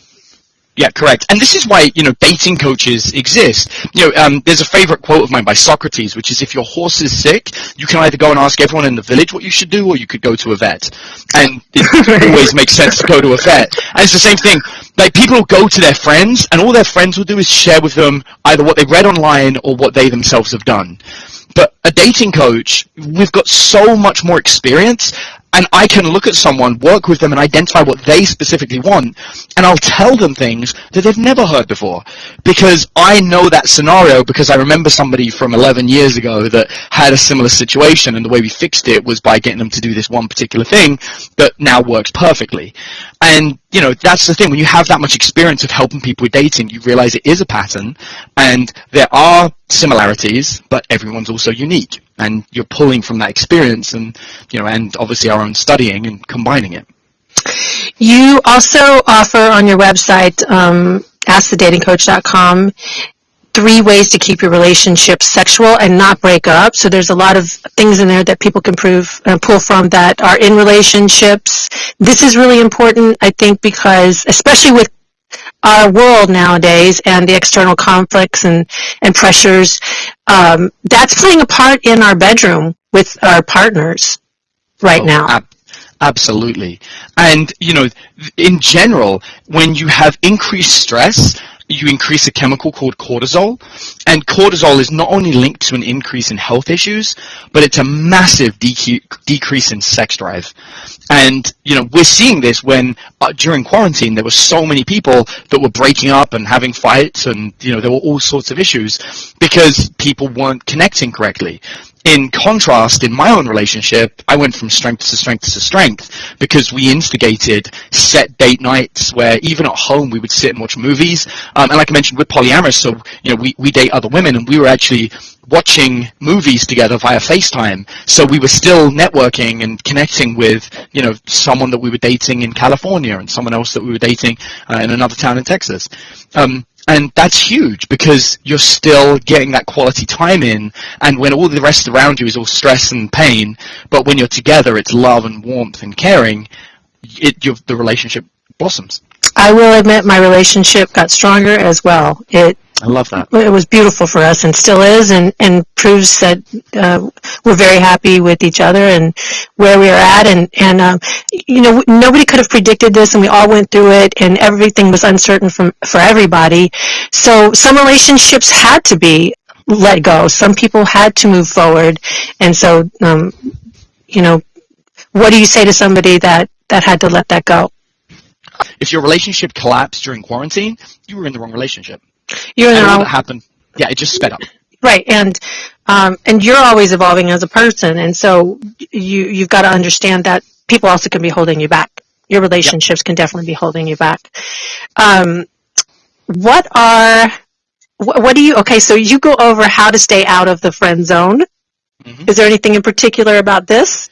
Speaker 2: Yeah, correct. And this is why, you know, dating coaches exist. You know, um, there's a favorite quote of mine by Socrates, which is if your horse is sick, you can either go and ask everyone in the village what you should do, or you could go to a vet. And it always makes sense to go to a vet. And it's the same thing. Like, people go to their friends, and all their friends will do is share with them either what they read online or what they themselves have done. But a dating coach, we've got so much more experience and I can look at someone, work with them, and identify what they specifically want, and I'll tell them things that they've never heard before. Because I know that scenario because I remember somebody from 11 years ago that had a similar situation, and the way we fixed it was by getting them to do this one particular thing that now works perfectly. And, you know, that's the thing. When you have that much experience of helping people with dating, you realize it is a pattern, and there are similarities, but everyone's also unique and you're pulling from that experience and you know and obviously our own studying and combining it
Speaker 1: you also offer on your website um, askthedatingcoach.com three ways to keep your relationship sexual and not break up. So there's a lot of things in there that people can prove uh, pull from that are in relationships. This is really important, I think, because especially with our world nowadays and the external conflicts and, and pressures, um, that's playing a part in our bedroom with our partners right oh, now. Ab-
Speaker 2: absolutely. And, you know, in general, when you have increased stress, you increase a chemical called cortisol. And cortisol is not only linked to an increase in health issues, but it's a massive dec- decrease in sex drive. And, you know, we're seeing this when uh, during quarantine there were so many people that were breaking up and having fights and, you know, there were all sorts of issues because people weren't connecting correctly in contrast, in my own relationship, I went from strength to strength to strength because we instigated set date nights where even at home we would sit and watch movies. Um, and like I mentioned, we're polyamorous, so you know we, we date other women, and we were actually watching movies together via FaceTime. So we were still networking and connecting with you know someone that we were dating in California and someone else that we were dating uh, in another town in Texas. Um, and that's huge because you're still getting that quality time in. And when all the rest around you is all stress and pain, but when you're together, it's love and warmth and caring, it, the relationship blossoms.
Speaker 1: I will admit my relationship got stronger as well. It
Speaker 2: I love that.
Speaker 1: It was beautiful for us and still is and, and proves that uh, we're very happy with each other and where we are at. And, and um, you know, nobody could have predicted this and we all went through it and everything was uncertain from, for everybody. So some relationships had to be let go. Some people had to move forward. And so, um, you know, what do you say to somebody that, that had to let that go?
Speaker 2: If your relationship collapsed during quarantine, you were in the wrong relationship.
Speaker 1: You're
Speaker 2: know happened. Yeah, it just sped up.
Speaker 1: Right, and um, and you're always evolving as a person, and so you you've got to understand that people also can be holding you back. Your relationships yep. can definitely be holding you back. Um, what are what, what do you? Okay, so you go over how to stay out of the friend zone. Mm-hmm. Is there anything in particular about this?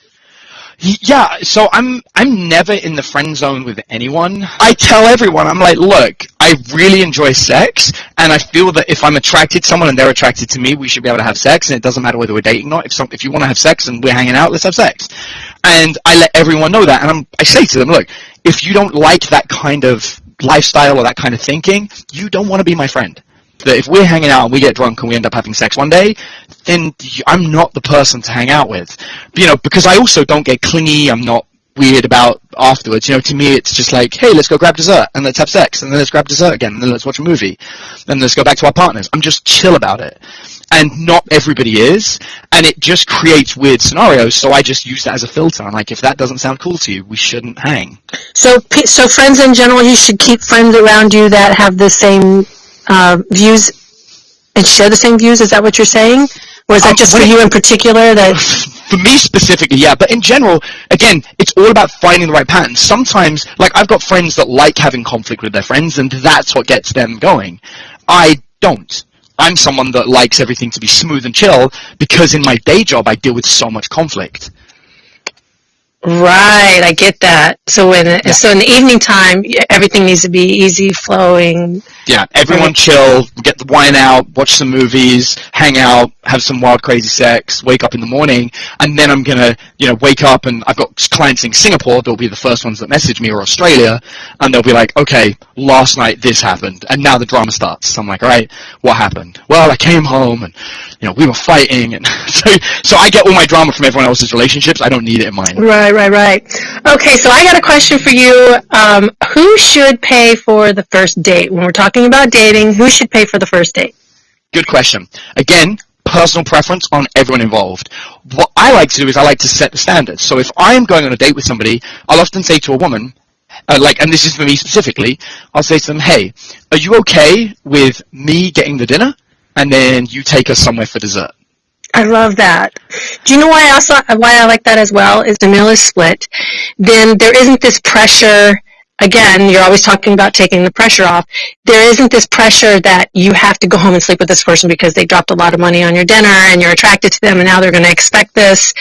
Speaker 2: Yeah, so I'm I'm never in the friend zone with anyone. I tell everyone, I'm like, look, I really enjoy sex, and I feel that if I'm attracted to someone and they're attracted to me, we should be able to have sex, and it doesn't matter whether we're dating or not. If some, if you want to have sex and we're hanging out, let's have sex. And I let everyone know that, and I'm, I say to them, look, if you don't like that kind of lifestyle or that kind of thinking, you don't want to be my friend that if we're hanging out and we get drunk and we end up having sex one day, then I'm not the person to hang out with. You know, because I also don't get clingy. I'm not weird about afterwards. You know, to me, it's just like, hey, let's go grab dessert and let's have sex and then let's grab dessert again and then let's watch a movie and let's go back to our partners. I'm just chill about it. And not everybody is, and it just creates weird scenarios. So I just use that as a filter. I'm like, if that doesn't sound cool to you, we shouldn't hang.
Speaker 1: So, so friends in general, you should keep friends around you that have the same uh, views and share the same views? Is that what you're saying? Or is that um, just for you in particular? That
Speaker 2: for me specifically, yeah. But in general, again, it's all about finding the right pattern. Sometimes, like I've got friends that like having conflict with their friends, and that's what gets them going. I don't. I'm someone that likes everything to be smooth and chill because in my day job I deal with so much conflict.
Speaker 1: Right, I get that. So when yeah. so in the evening time, everything needs to be easy flowing.
Speaker 2: Yeah, everyone right. chill, get the wine out, watch some movies, hang out, have some wild crazy sex, wake up in the morning, and then I'm gonna, you know, wake up and I've got clients in Singapore, they'll be the first ones that message me or Australia, and they'll be like, okay, last night this happened, and now the drama starts. So I'm like, alright, what happened? Well, I came home and, you know, we were fighting, and so, so I get all my drama from everyone else's relationships, I don't need it in mine.
Speaker 1: Right, right, right. right. Okay, so I got a question for you. Um, who should pay for the first date? When we're talking about dating, who should pay for the first date?
Speaker 2: Good question. Again, personal preference on everyone involved. What I like to do is I like to set the standards. So if I'm going on a date with somebody, I'll often say to a woman, uh, like, and this is for me specifically, I'll say to them, hey, are you okay with me getting the dinner and then you take us somewhere for dessert?
Speaker 1: I love that. Do you know why I also why I like that as well? Is the meal is split, then there isn't this pressure again, you're always talking about taking the pressure off. There isn't this pressure that you have to go home and sleep with this person because they dropped a lot of money on your dinner and you're attracted to them and now they're going to expect this.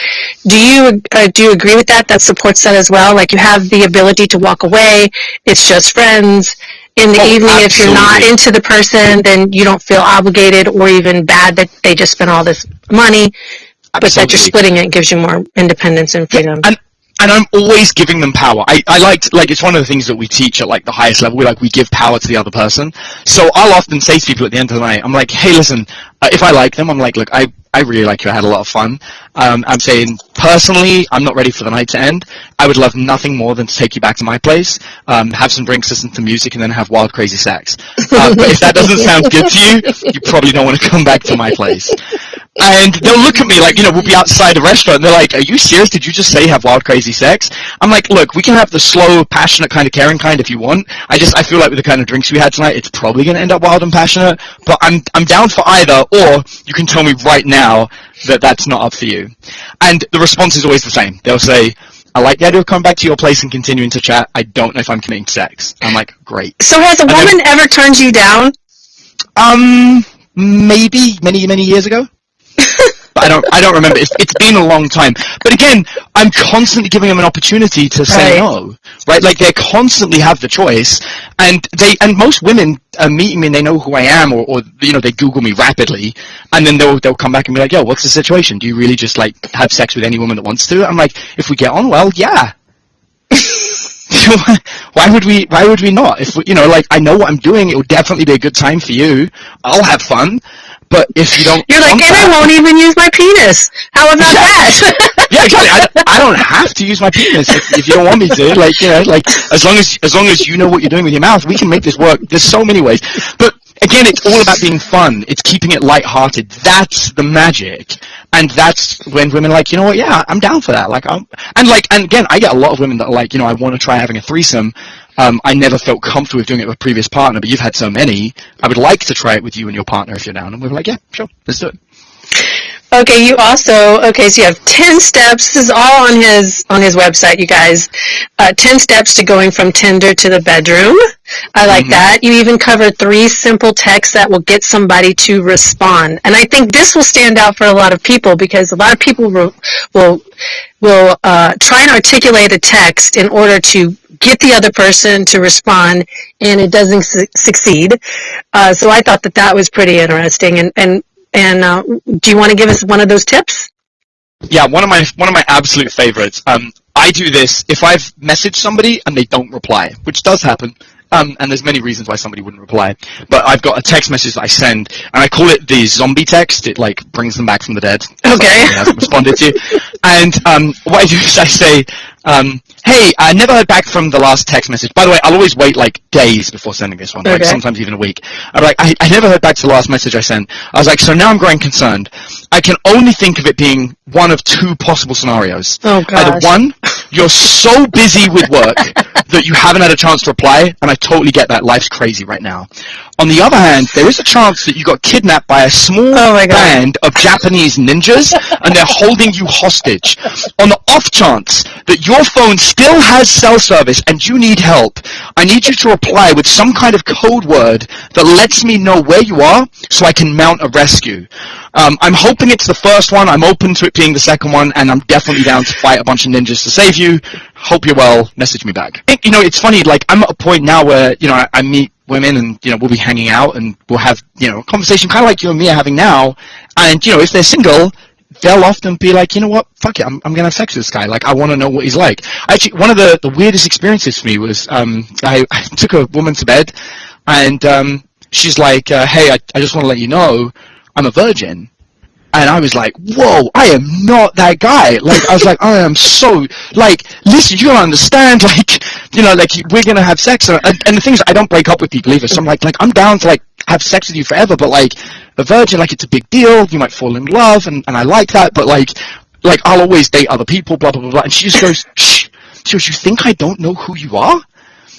Speaker 1: Do you uh, do you agree with that? That supports that as well. Like you have the ability to walk away. It's just friends. In the oh, evening, absolutely. if you're not into the person, then you don't feel obligated or even bad that they just spent all this money. Absolutely. But that you're splitting it gives you more independence and freedom.
Speaker 2: And and I'm always giving them power. I, I like, like, it's one of the things that we teach at like the highest level. We like, we give power to the other person. So I'll often say to people at the end of the night, I'm like, hey, listen, uh, if I like them, I'm like, look, I, I really like you. I had a lot of fun. Um, I'm saying personally, I'm not ready for the night to end. I would love nothing more than to take you back to my place, um, have some drinks, listen to music, and then have wild, crazy sex. Uh, but if that doesn't sound good to you, you probably don't want to come back to my place. And they'll look at me like, you know, we'll be outside a restaurant and they're like, are you serious? Did you just say have wild, crazy sex? I'm like, look, we can have the slow, passionate kind of caring kind if you want. I just, I feel like with the kind of drinks we had tonight, it's probably going to end up wild and passionate, but I'm, I'm down for either, or you can tell me right now that that's not up for you. And the response is always the same. They'll say, I like the idea of coming back to your place and continuing to chat. I don't know if I'm committing to sex. I'm like, great.
Speaker 1: So has a
Speaker 2: then-
Speaker 1: woman ever turned you down?
Speaker 2: Um, maybe many, many years ago. I don't, I don't remember. It's, it's been a long time. But again, I'm constantly giving them an opportunity to say
Speaker 1: Right.
Speaker 2: no, right? Like they constantly have the choice, and they, and most women uh, are meeting me and they know who I am, or, or you know, they Google me rapidly, and then they'll, they'll come back and be like, yo, what's the situation? Do you really just like have sex with any woman that wants to? I'm like, if we get on well, yeah. why would we why would we not if we, you know like i know what i'm doing it will definitely be a good time for you i'll have fun but if you don't
Speaker 1: You're like, and I won't even use my penis. How about
Speaker 2: Yeah.
Speaker 1: that?
Speaker 2: yeah exactly. I, I don't have to use my penis if, if you don't want me to. Like you know like as long as as long as you know what you're doing with your mouth we can make this work. There's so many ways. But again it's all about being fun. It's keeping it light-hearted. That's the magic. And that's when women are like you know what? Yeah i'm down for that. Like i'm and like and again i get a lot of women that are like you know i want to try having a threesome um, I never felt comfortable with doing it with a previous partner, but you've had so many. I would like to try it with you and your partner if you're down. And we were like, yeah, sure, let's do it.
Speaker 1: Okay, you also okay. So you have ten steps. This is all on his on his website, you guys. Uh, ten steps to going from Tinder to the bedroom. I like that. You even cover three simple texts that will get somebody to respond, and I think this will stand out for a lot of people because a lot of people will will will uh, try and articulate a text in order to get the other person to respond, and it doesn't su- succeed. Uh, so I thought that that was pretty interesting, and and and uh, do you want to give us one of those tips?
Speaker 2: Yeah, one of my one of my absolute favorites. Um, I do this if I've messaged somebody and they don't reply, which does happen. Um, and there's many reasons why somebody wouldn't reply. But I've got a text message that I send, and I call it the zombie text. It like brings them back from the dead.
Speaker 1: Okay.
Speaker 2: Hasn't responded to. And um, what I do is I say, um, "Hey, I never heard back from the last text message. By the way, I'll always wait like days before sending this one, like sometimes even a week. I'm like, I, I never heard back to the last message I sent. I was like, so now I'm growing concerned. I can only think of it being one of two possible scenarios.
Speaker 1: Oh,
Speaker 2: Either one, you're so busy with work that you haven't had a chance to reply, and I totally get that. Life's crazy right now. On the other hand, there is a chance that you got kidnapped by a small
Speaker 1: Oh
Speaker 2: band of Japanese ninjas, and they're holding you hostage. On the off chance that your phone still has cell service and you need help, I need you to reply with some kind of code word that lets me know where you are so I can mount a rescue. Um, I'm hoping it's the first one. I'm open to it being the second one, and I'm definitely down to fight a bunch of ninjas to save you. Hope you're well. Message me back. You know, it's funny. Like I'm at a point now where you know I, I meet women, and you know we'll be hanging out, and we'll have you know a conversation kind of like you and me are having now. And you know, if they're single, they'll often be like, you know what, fuck it, I'm, I'm gonna have sex with this guy. Like, I want to know what he's like. Actually, one of the, the weirdest experiences for me was um, I, I took a woman to bed, and um, she's like, uh, hey, I, I just want to let you know, I'm a virgin. And I was like, whoa, I am not that guy. Like, I was like, I am so, like, listen, you don't understand, like, you know, like, we're gonna have sex. And, and the thing is, I don't break up with people either. So I'm like, like, I'm down to, like, have sex with you forever, but, like, a virgin, like, it's a big deal. You might fall in love, and, and I like that, but, like, like, I'll always date other people, blah, blah, blah, blah. And she just goes, shh. She goes, you think I don't know who you are?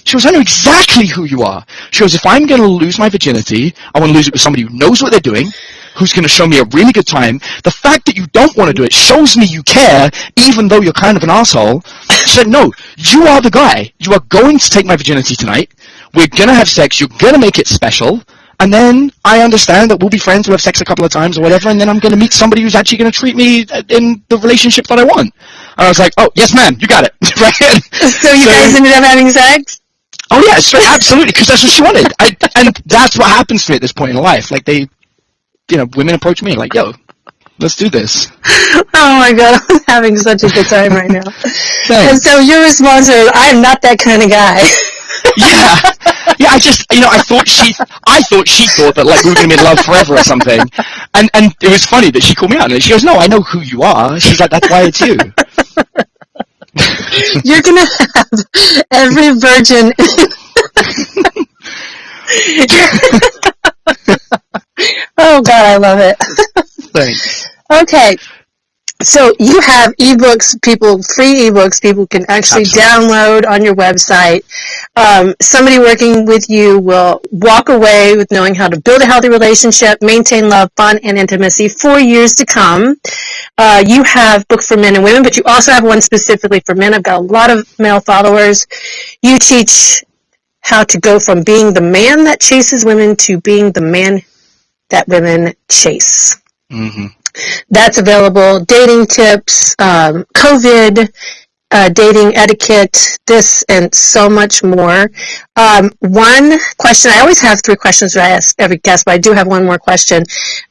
Speaker 2: She goes, I know exactly who you are. She goes, if I'm going to lose my virginity, I want to lose it with somebody who knows what they're doing, who's going to show me a really good time. The fact that you don't want to do it shows me you care, even though you're kind of an asshole. Said, no, you are the guy. You are going to take my virginity tonight. We're going to have sex. You're going to make it special. And then I understand that we'll be friends, we'll have sex a couple of times or whatever, and then I'm going to meet somebody who's actually going to treat me uh, in the relationship that I want. And I was like, oh, yes, ma'am, you got it. right?
Speaker 1: So you
Speaker 2: So-
Speaker 1: guys ended up having sex?
Speaker 2: Oh yeah, straight, absolutely, because that's what she wanted. I, and that's what happens to me at this point in life. Like they, you know, women approach me like, "Yo, Let's do this.
Speaker 1: Oh my god, I'm having such a good time right now. And so your response is, I'm not that kind of guy.
Speaker 2: yeah, yeah. I just, you know, I thought she, I thought she thought that like we were gonna be in love forever or something, and and it was funny that she called me out and she goes, "No, I know who you are." She's like, "That's why it's you."
Speaker 1: You're gonna have every virgin. Oh God, I love it.
Speaker 2: Thanks.
Speaker 1: Okay. So you have ebooks, people, free ebooks people can actually
Speaker 2: Absolutely.
Speaker 1: download on your website. Um, somebody working with you will walk away with knowing how to build a healthy relationship, maintain love, fun, and intimacy for years to come. Uh, you have books for men and women, but you also have one specifically for men. I've got a lot of male followers. You teach how to go from being the man that chases women to being the man that women chase.
Speaker 2: hmm
Speaker 1: That's available. Dating tips, um, COVID, uh, dating etiquette, this and so much more. Um, one question, I always have three questions that I ask every guest, but I do have one more question.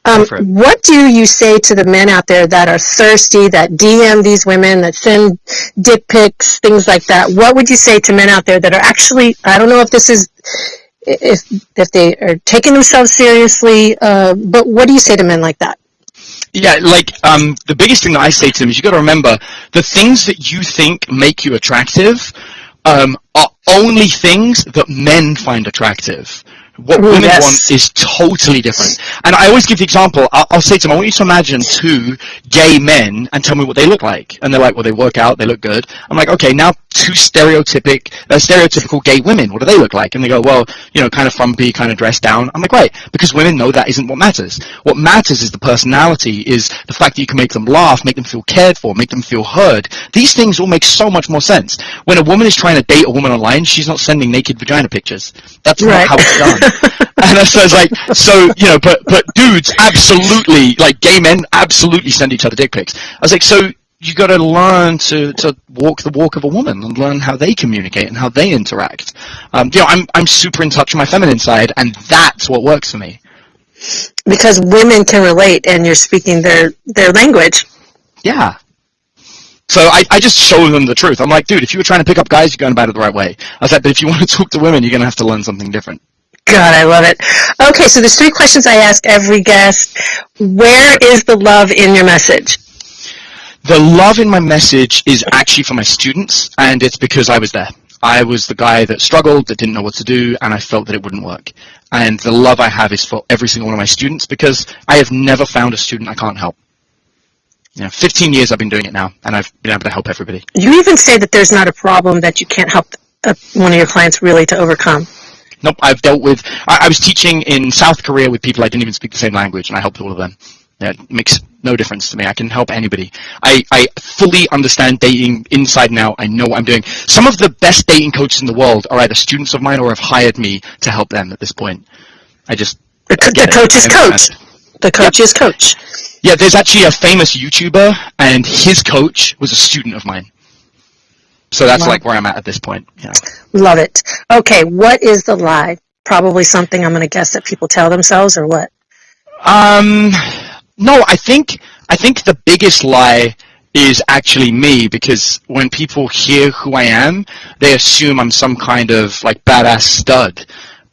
Speaker 1: Um,
Speaker 2: Go for it.
Speaker 1: what do you say to the men out there that are thirsty, that DM these women, that send dick pics, things like that? What would you say to men out there that are actually, I don't know if this is, if, if they are taking themselves seriously, uh, but what do you say to men like that?
Speaker 2: Yeah, like um, the biggest thing that I say to them is you got to remember the things that you think make you attractive um, are only things that men find attractive. What
Speaker 1: Ooh,
Speaker 2: women
Speaker 1: yes.
Speaker 2: want is totally different. And I always give the example. I'll, I'll say to them, I want you to imagine two gay men and tell me what they look like. And they're like, well, they work out, they look good. I'm like, okay, now two stereotypic, uh, stereotypical gay women. What do they look like? And they go, well, you know, kind of frumpy, kind of dressed down. I'm like, right, because women know that isn't what matters. What matters is the personality, is the fact that you can make them laugh, make them feel cared for, make them feel heard. These things all make so much more sense. When a woman is trying to date a woman online, she's not sending naked vagina pictures. That's
Speaker 1: Right.
Speaker 2: not how it's done. and so it's like, so, you know, but, but dudes absolutely, like gay men absolutely send each other dick pics. I was like, so you got to learn to, to walk the walk of a woman and learn how they communicate and how they interact. Um, you know, I'm, I'm super in touch with my feminine side and that's what works for me.
Speaker 1: because women can relate and you're speaking their their language.
Speaker 2: Yeah. So I, I just show them the truth. I'm like, dude, if you were trying to pick up guys, you're going about it the right way. I was like, but if you want to talk to women, you're going to have to learn something different.
Speaker 1: God, I love it. Okay, so there's three questions I ask every guest. Where is the love in your message?
Speaker 2: The love in my message is actually for my students, and it's because I was there. I was the guy that struggled, that didn't know what to do, and I felt that it wouldn't work. And the love I have is for every single one of my students because I have never found a student I can't help. You know, 15 years I've been doing it now, and I've been able to help everybody.
Speaker 1: You even say that there's not a problem that you can't help uh, one of your clients really to overcome.
Speaker 2: Nope, I've dealt with. I, I was teaching in South Korea with people I didn't even speak the same language, and I helped all of them. Yeah, it makes no difference to me. I can help anybody. I, I fully understand dating inside and out. I know what I'm doing. Some of the best dating coaches in the world are either students of mine or have hired me to help them at this point. I just
Speaker 1: The, co- the coach is coach. The coach is coach.
Speaker 2: Yeah, there's actually a famous YouTuber, and his coach was a student of mine. So that's
Speaker 1: Wow.
Speaker 2: like where I'm at at this point. Yeah.
Speaker 1: Love it. Okay, what is the lie? Probably something I'm going to guess that people tell themselves or what?
Speaker 2: Um, no, I think I think the biggest lie is actually me because when people hear who I am, they assume I'm some kind of like badass stud,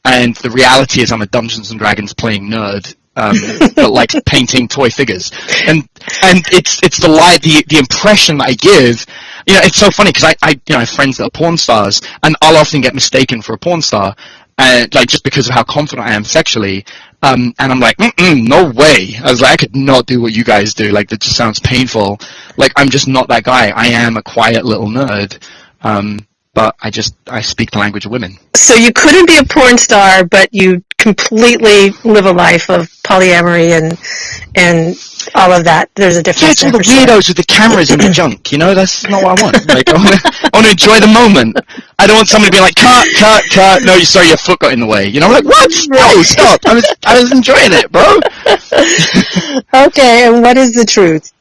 Speaker 2: and the reality is I'm a Dungeons and Dragons playing nerd. Um, but like painting toy figures, and and it's it's the lie, the the impression that I give. You know, it's so funny because I, I you know I have friends that are porn stars, and I'll often get mistaken for a porn star, and like just because of how confident I am sexually. Um, and I'm like, no way. I was like, I could not do what you guys do. Like, that just sounds painful. Like, I'm just not that guy. I am a quiet little nerd. Um, but I just, I speak the language of women.
Speaker 1: So you couldn't be a porn star, but you completely live a life of polyamory and and all of that. There's a
Speaker 2: Yeah,
Speaker 1: difference.
Speaker 2: it's all the
Speaker 1: for sure.
Speaker 2: weirdos with the cameras and the junk. You know, that's not what I want. Like, I want to, I want to enjoy the moment. I don't want somebody to be like, cut, cut, cut. No, you sorry, your foot got in the way. You know, I'm like, what? No, stop. I was, I was enjoying it, bro.
Speaker 1: Okay, and what is the truth?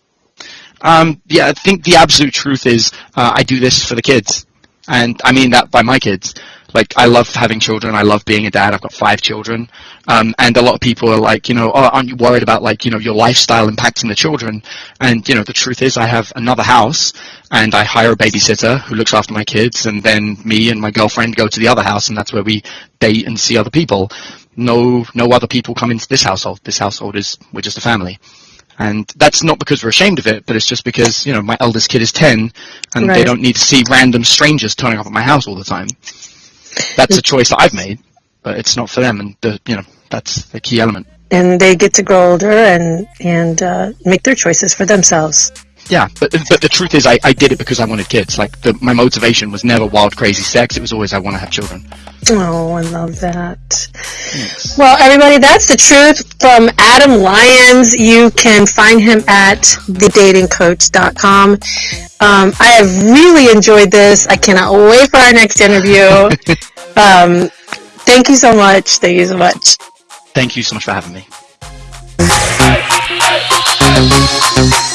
Speaker 2: Um, yeah, I think the absolute truth is uh, I do this for the kids, and I mean that by my kids. Like I love having children. I love being a dad. I've got five children. Um, and a lot of people are like, you know, oh, aren't you worried about like, you know, your lifestyle impacting the children? And, you know, the truth is I have another house and I hire a babysitter who looks after my kids and then me and my girlfriend go to the other house and that's where we date and see other people. No, no other people come into this household. This household is, we're just a family. And that's not because we're ashamed of it, but it's just because, you know, my eldest kid is 10 and
Speaker 1: Right.
Speaker 2: they don't need to see random strangers turning up at my house all the time. That's a choice that I've made, but it's not for them. And the, you know, that's the key element.
Speaker 1: And they get to grow older and, and, uh, make their choices for themselves.
Speaker 2: Yeah, but but the truth is, I, I did it because I wanted kids. Like the, my motivation was never wild, crazy sex. It was always I want to have children.
Speaker 1: Oh, I love that. Well, everybody, that's the truth from Adam Lyons. You can find him at thedatingcoach.com. Um, I have really enjoyed this. I cannot wait for our next interview. um, thank you so much. Thank you so much.
Speaker 2: Thank you so much for having me.